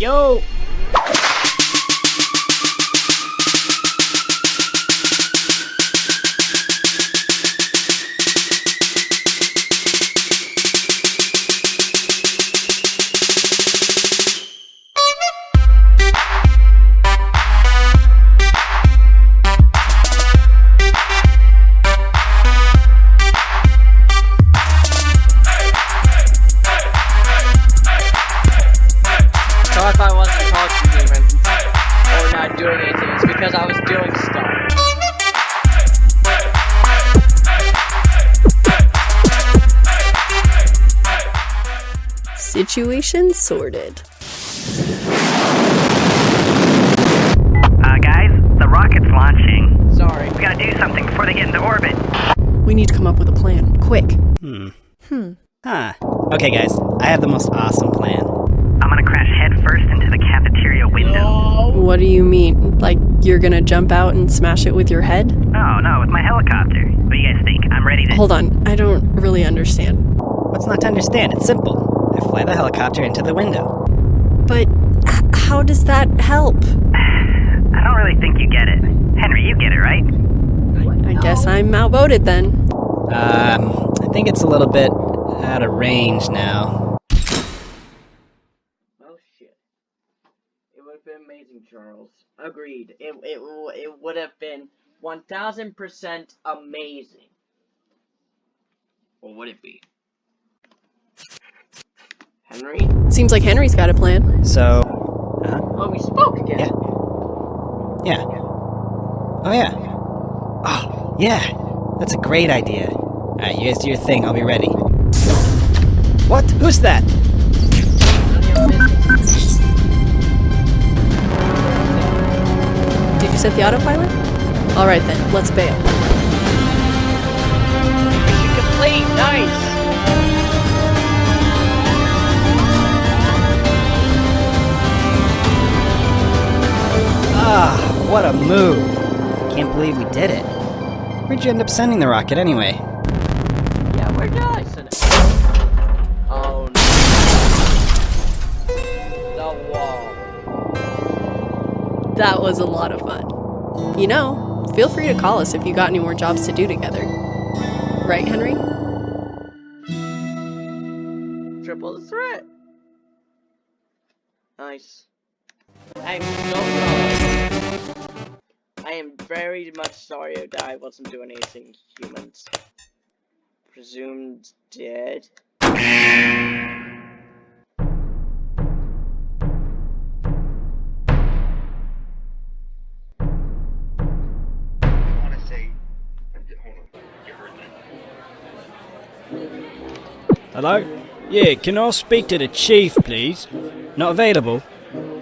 C: Yo!
B: Sorted.
I: Uh, guys, the rocket's launching.
A: Sorry.
I: We gotta do something before they get into orbit.
B: We need to come up with a plan. Quick.
C: Hmm.
B: Hmm.
C: Huh. Okay, guys, I have the most awesome plan.
I: I'm gonna crash headfirst into the cafeteria window.
B: What do you mean? Like you're gonna jump out and smash it with your head?
I: No, no, with my helicopter. What do you guys think? I'm ready to.
B: Hold on, I don't really understand.
C: What's not to understand? It's simple. I fly the helicopter into the window.
B: But h- how does that help?
I: I don't really think you get it. Henry, you get it, right?
B: I guess I'm outvoted then.
C: Um, I think it's a little bit out of range now.
A: Oh shit. It would have been amazing, Charles. Agreed. It, it, it would have been 1000% amazing. Or would it be? Henry?
B: Seems like Henry's got a plan.
C: So,
A: Oh, we spoke again.
C: Yeah. yeah. Oh, yeah. Oh, yeah. That's a great idea. Alright, you guys do your thing. I'll be ready. What? Who's that?
B: Did you set the autopilot? Alright then, let's bail.
C: Ah, what a move. Can't believe we did it. Where'd you end up sending the rocket anyway?
A: Yeah, where did I send it? Oh no. The wall.
B: That was a lot of fun. You know, feel free to call us if you got any more jobs to do together. Right, Henry?
A: Triple the threat. Nice. I'm so sorry. I am very much sorry that I wasn't doing anything humans. Presumed dead.
D: Hello? Yeah, can I speak to the chief, please? Not available?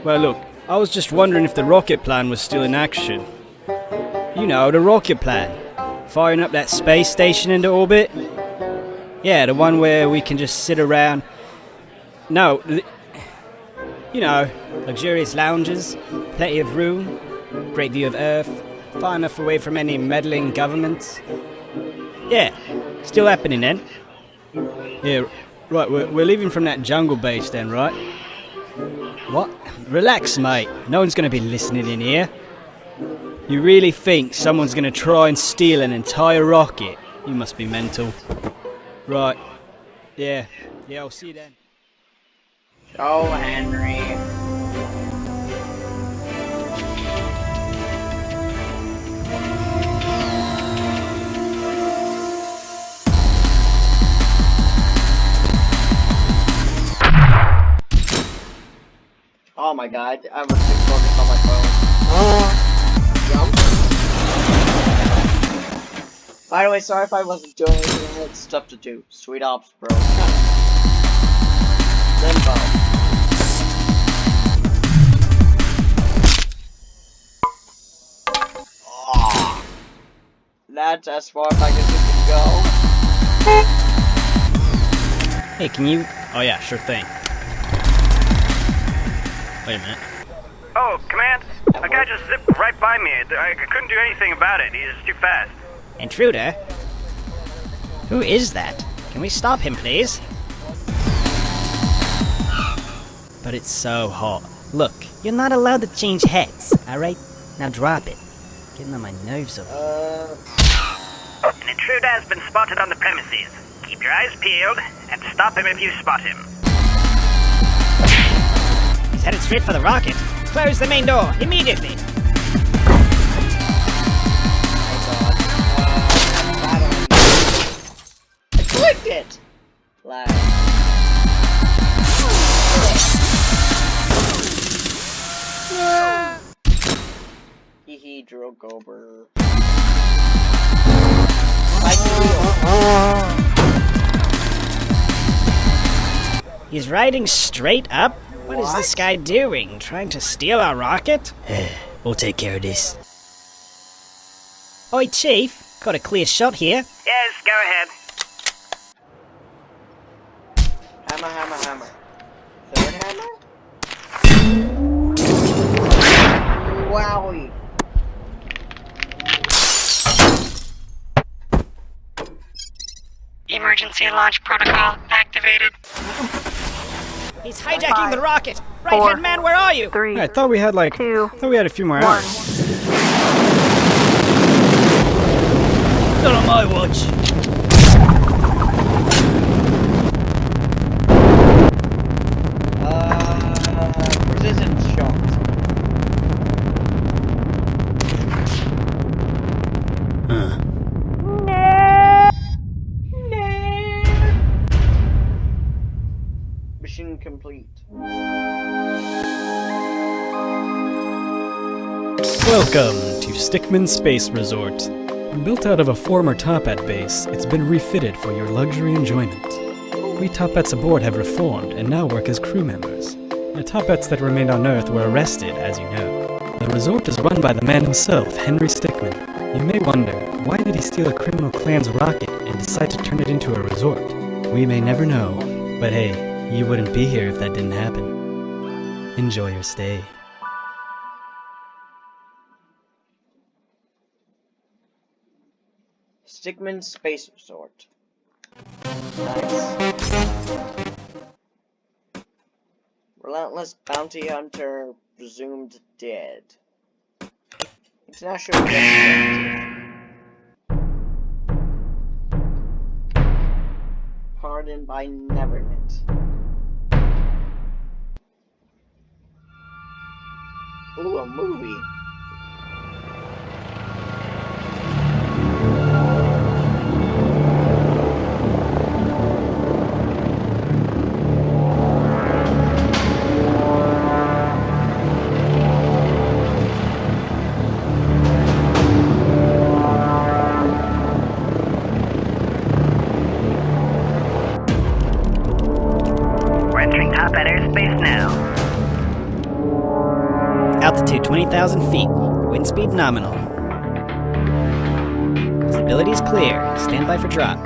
D: Well, look, I was just wondering if the rocket plan was still in action. You know, the rocket plan. Firing up that space station into orbit? Yeah, the one where we can just sit around. No, you know, luxurious lounges, plenty of room, great view of Earth, far enough away from any meddling governments. Yeah, still happening then. Yeah, right, we're, we're leaving from that jungle base then, right? What? Relax, mate. No one's going to be listening in here. You really think someone's going to try and steal an entire rocket? You must be mental. Right. Yeah. Yeah, I'll see you then.
A: Oh, Henry. Oh my god, I was too focused on my phone. Jump. By the way, sorry if I wasn't doing anything, I had stuff to do. Sweet ops, bro. Limbo. Ah. That's as far as I guess it can go.
D: Hey, can you. Oh, yeah, sure thing. Wait a minute.
F: Oh, Command, a guy just zipped right by me. I I couldn't do anything about it. He's too fast.
C: Intruder? Who is that? Can we stop him, please?
D: But it's so hot.
C: Look, you're not allowed to change heads, alright? Now drop it. Getting on my nerves over
A: Uh,
I: An intruder has been spotted on the premises. Keep your eyes peeled and stop him if you spot him.
C: He's headed straight for the rocket. Close the main door, immediately!
A: It! Lag. Hee hee, drill gober.
C: He's riding straight up? What is this guy doing? Trying to steal our rocket? we'll take care of this. Oi, Chief. Got a clear shot here.
I: Yes, go ahead.
A: Hammer, hammer, hammer. Third hammer? Wowie.
F: Emergency launch protocol activated.
C: He's hijacking the rocket! Right hand man, where are you?
B: Three.
D: I thought we had like. I thought we had a few more hours.
C: Not on my watch.
D: Welcome to Stickmin Space Resort. Built out of a former Toppat base, it's been refitted for your luxury enjoyment. We Toppats aboard have reformed and now work as crew members. The Toppats that remained on Earth were arrested, as you know. The resort is run by the man himself, Henry Stickmin. You may wonder, why did he steal a criminal clan's rocket and decide to turn it into a resort? We may never know, but hey, you wouldn't be here if that didn't happen. Enjoy your stay.
A: Stickmin Space Resort. Nice. Relentless bounty hunter presumed dead. International. Pardoned by Nevernet. Ooh, a movie.
C: Nominal. Visibility is clear. Stand by for drop.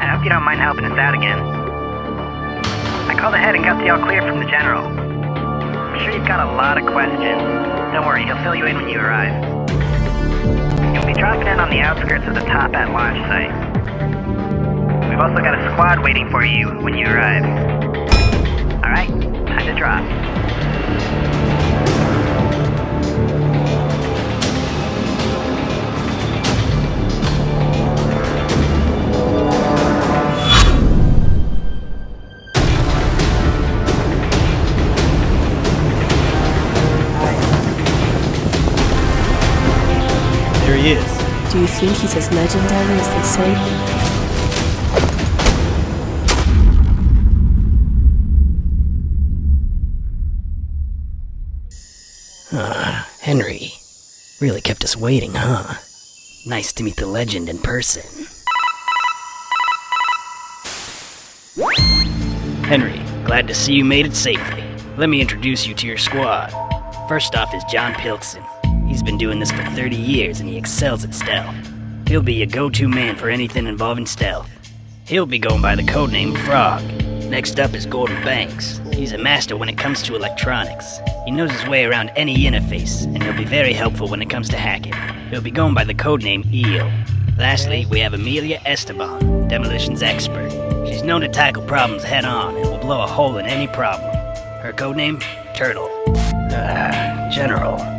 I: I hope you don't mind helping us out again. I called ahead and got the all clear from the general. I'm sure you've got a lot of questions. Don't worry, he'll fill you in when you arrive. You'll be dropping in on the outskirts of the Toppat launch site. We've also got a squad waiting for you when you arrive. Alright, time to drop.
N: Do you think he's as legendary as they say?
C: Ah, Henry. Really kept us waiting, huh? Nice to meet the legend in person. Henry, glad to see you made it safely. Let me introduce you to your squad. First off is John Pilkson. He's been doing this for 30 years and he excels at stealth. He'll be your go-to man for anything involving stealth. He'll be going by the codename Frog. Next up is Gordon Banks. He's a master when it comes to electronics. He knows his way around any interface, and he'll be very helpful when it comes to hacking. He'll be going by the codename Eel. Lastly, we have Amelia Esteban, demolitions expert. She's known to tackle problems head on and will blow a hole in any problem. Her codename? turtle. Ah, General.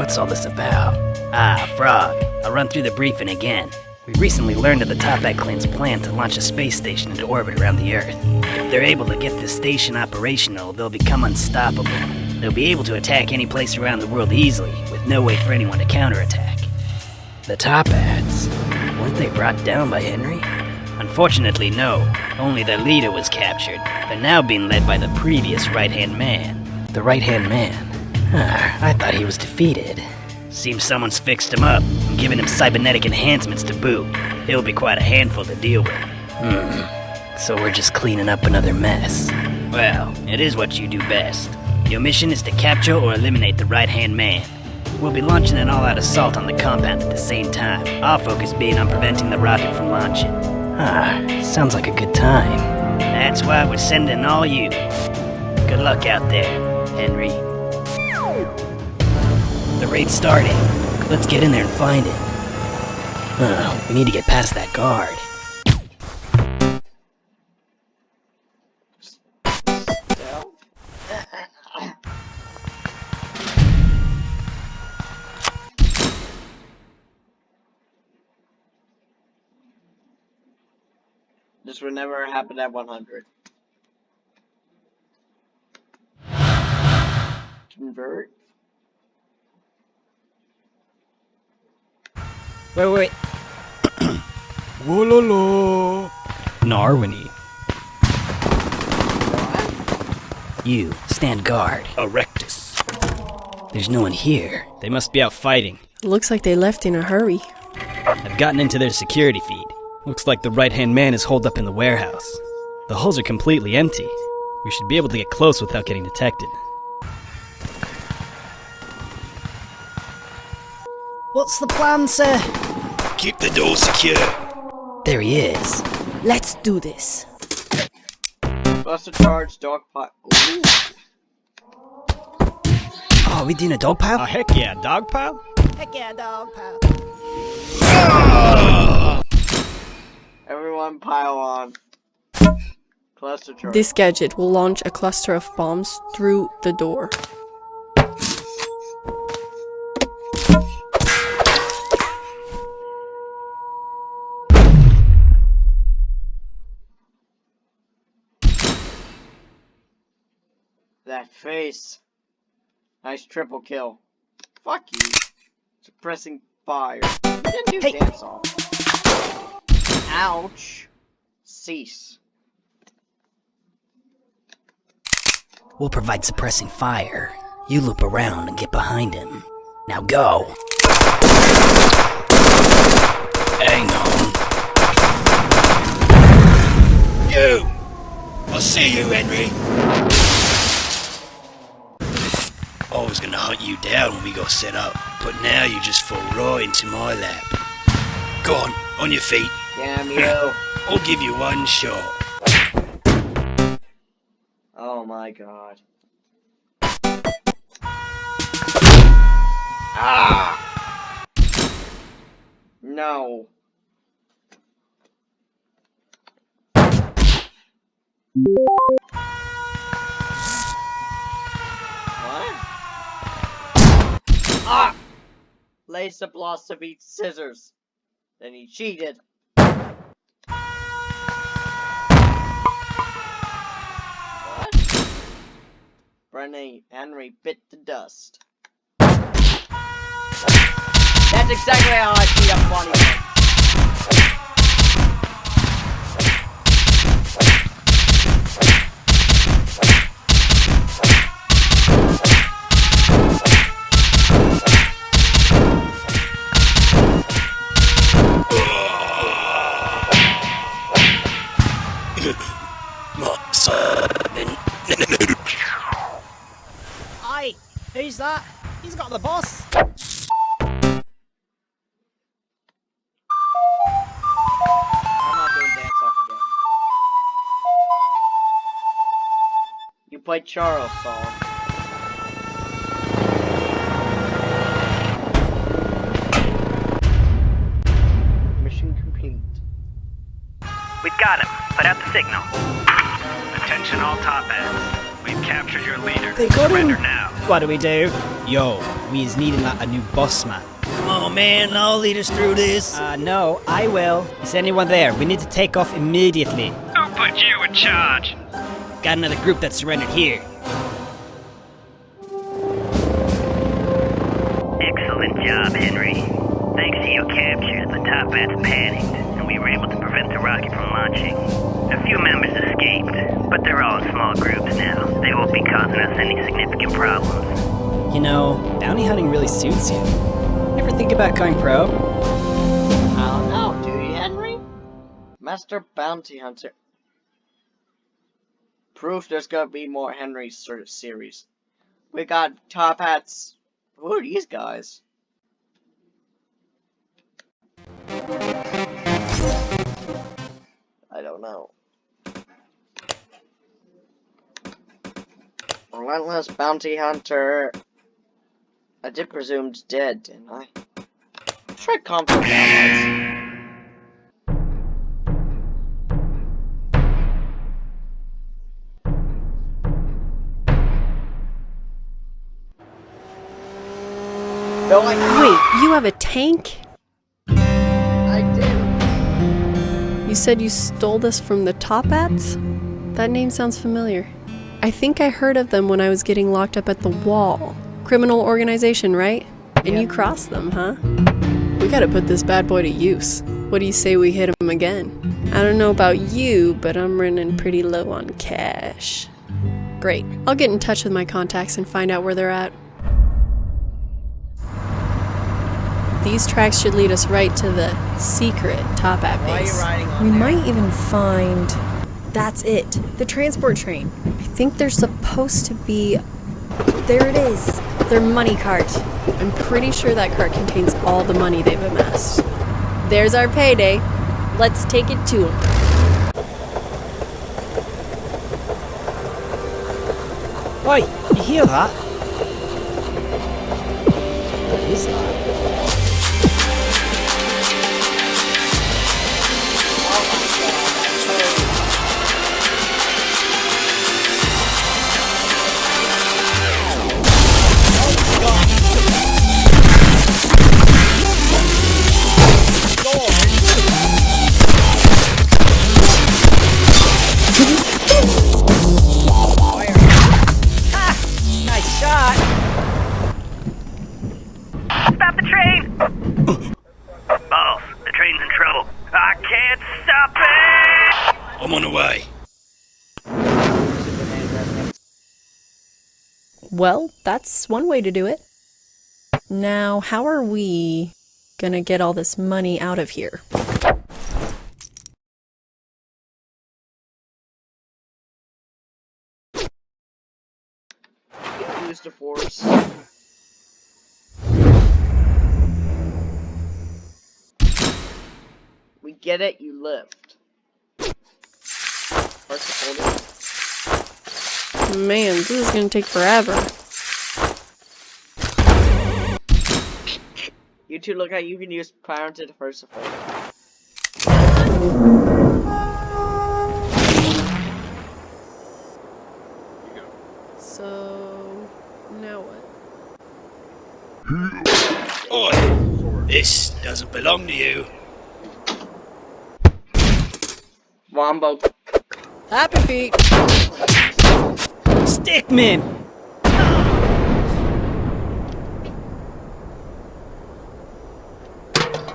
C: What's all this about? Ah, Frog. I'll run through the briefing again. We recently learned of the Toppat clan's plan to launch a space station into orbit around the Earth. If they're able to get this station operational, they'll become unstoppable. They'll be able to attack any place around the world easily, with no way for anyone to counterattack. The Toppats? Weren't they brought down by Henry? Unfortunately, no. Only their leader was captured. They're now being led by the previous right-hand man. The right-hand man? Ah, I thought he was defeated. Seems someone's fixed him up and given him cybernetic enhancements to boot. He'll be quite a handful to deal with. Hmm. So we're just cleaning up another mess. Well, it is what you do best. Your mission is to capture or eliminate the right-hand man. We'll be launching an all-out assault on the compound at the same time, our focus being on preventing the rocket from launching. Ah, sounds like a good time. That's why we're sending all you. Good luck out there, Henry. The raid's starting. Let's get in there and find it. Uh, we need to get past that guard.
A: This would never happen at 100. Convert.
C: Wait, wait.
D: Wololo. Narwini.
C: You, stand guard.
D: Erectus.
C: There's no one here.
D: They must be out fighting.
N: Looks like they left in a hurry.
D: I've gotten into their security feed. Looks like the right-hand man is holed up in the warehouse. The hulls are completely empty. We should be able to get close without getting detected.
C: What's the plan, sir?
D: Keep the door secure.
C: There he is.
N: Let's do this.
A: Buster charge, dog pot. Ooh.
C: Oh, are we doing a dog pile?
D: Oh, heck yeah, dog pile?
L: Heck yeah, dog pal.
A: Everyone pile on. Cluster charge.
N: This gadget will launch a cluster of bombs through the door.
A: That face. Nice triple kill. Fuck you. Suppressing fire. You didn't do
C: Hey.
A: dance off. Ouch. Cease.
C: We'll provide suppressing fire. You loop around and get behind him. Now go.
D: Hang on. You! I'll see you, Henry! I was gonna hunt you down when we got set up, but now you just fall right into my lap. Go on, on your feet.
A: Damn you.
D: I'll give you one shot.
A: oh my god. Ah! No. What? Ah! Lace of each scissors. Then he cheated. What? Henry bit the dust. That's exactly how I beat up Bonnie.
L: The boss.
A: I'm not doing dance off again. You played Charles song. Mission complete.
I: We've got him. Put out the signal.
K: Attention all Toppats. We've captured captured your leader.
C: They got him.
K: Surrender now.
C: What do we do? Yo, we is needing like a new boss man.
L: Come on, man. I'll lead us through this.
C: Uh, no, I will. Is anyone there? We need to take off immediately.
F: Who put you in charge?
C: Got another group that surrendered here.
I: Excellent job, Henry. Thanks to your capture, the Toppats panicked, and we were able to prevent the rocket from launching. A few members escaped, but they're all in small groups now. They won't be causing us any significant problems.
C: You know, bounty hunting really suits you. Ever think about going pro?
A: I don't know, do you, Henry? Master Bounty Hunter. Proof there's gonna be more Henry sort of series. We got Toppats. Who are these guys? I don't know. Relentless Bounty Hunter. I did presumed dead, didn't I? Try convict allies. They're like,
B: Wait, you have a tank?
A: I did.
B: You said you stole this from the Toppats? That name sounds familiar. I think I heard of them when I was getting locked up at the wall. Criminal organization, right? And you cross them, huh? We gotta put this bad boy to use. What do you say we hit him again? I don't know about you, but I'm running pretty low on cash. Great. I'll get in touch with my contacts and find out where they're at. These tracks should lead us right to the secret Toppat
L: Why are you
B: base.
O: We
L: there?
O: might even find. That's it. The transport train.
B: I think there's supposed to be
O: There it is. Their money cart.
B: I'm pretty sure that cart contains all the money they've amassed. There's our payday. Let's take it to them.
C: Oi, you hear that? What is that?
B: Well, that's one way to do it. Now, how are we gonna get all this money out of here?
A: Use the force. We get it, you lift. Of all,
B: Man, this is gonna take forever.
A: you two look like you can use power to the first of all.
B: So, now what?
L: Oi! This doesn't belong to you.
A: Wombo.
B: Happy feet!
C: Stickmin!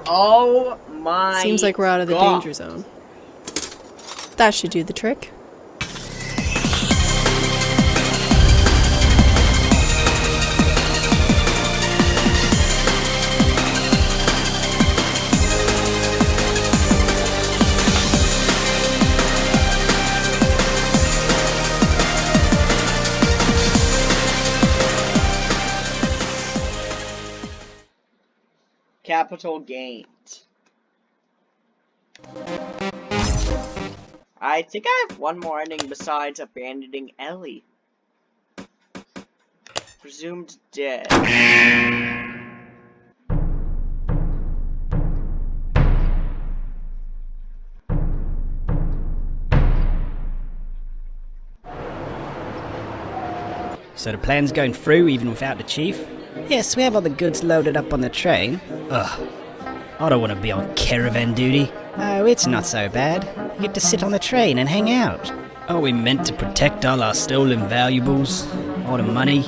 A: Oh my
B: Seems like we're out of the
A: God.
B: danger zone. That should do the trick.
A: Capital gains. I think I have one more ending besides abandoning Ellie. Presumed dead.
C: So the plan's going through even without the chief? Yes, we have all the goods loaded up on the train. Ugh. I don't want to be on caravan duty. Oh, it's not so bad. You get to sit on the train and hang out. Are we meant to protect all our stolen valuables? All the money?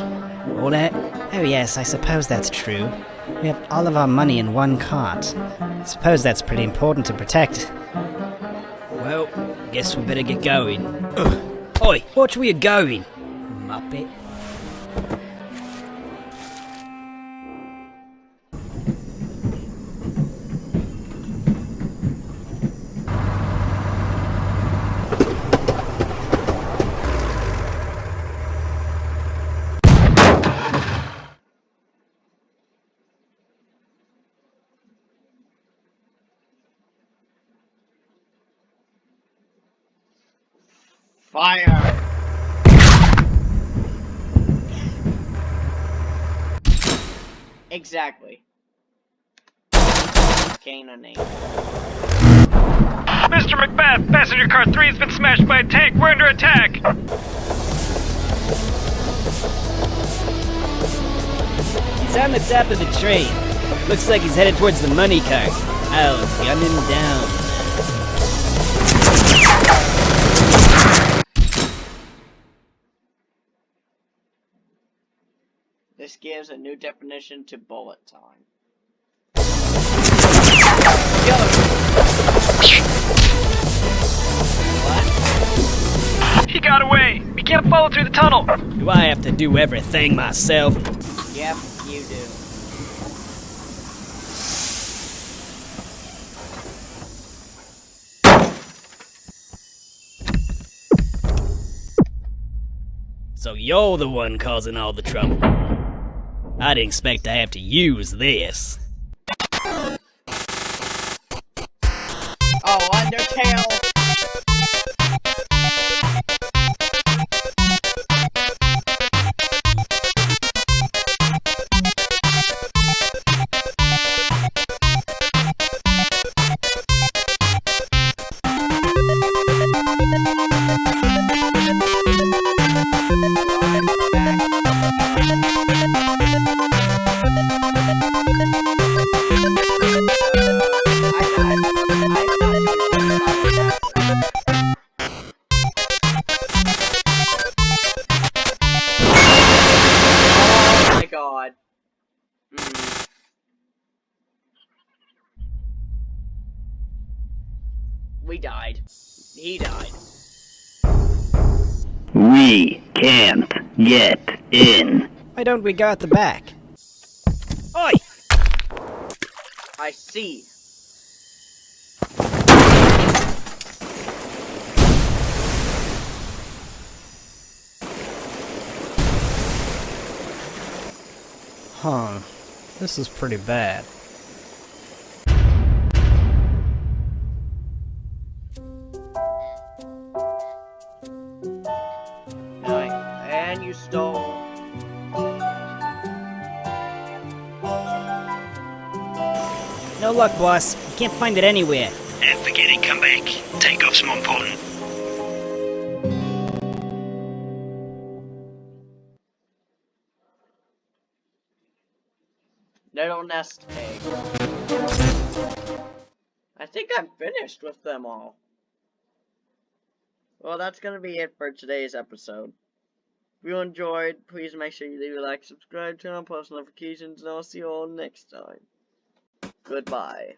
C: All that? Oh yes, I suppose that's true. We have all of our money in one cart. I suppose that's pretty important to protect. Well, guess we better get going. Ugh. Oi, watch where you're going, Muppet.
A: Fire! Exactly. Cannoning.
F: Mr. Macbeth, passenger car 3 has been smashed by a tank. We're under attack.
C: He's on the top of the train. Looks like he's headed towards the money cart. I'll gun him down.
A: This gives a new definition to bullet time.
F: He got away. We can't follow through the tunnel.
C: Do I have to do everything myself?
A: Yep, you do.
C: So you're the one causing all the trouble. I didn't expect to have to use this.
A: Oh, Undertale!
C: Don't we go at the back? Oi!
A: I see.
D: Huh. This is pretty bad.
A: Nine. And you stole.
C: No luck, boss. You can't find it anywhere.
K: And forget it, come back. Takeoff's more important.
A: Little nest egg. I think I'm finished with them all. Well, that's gonna be it for today's episode. If you enjoyed, please make sure you leave a like, subscribe, turn on post notifications, and I'll see you all next time. Goodbye.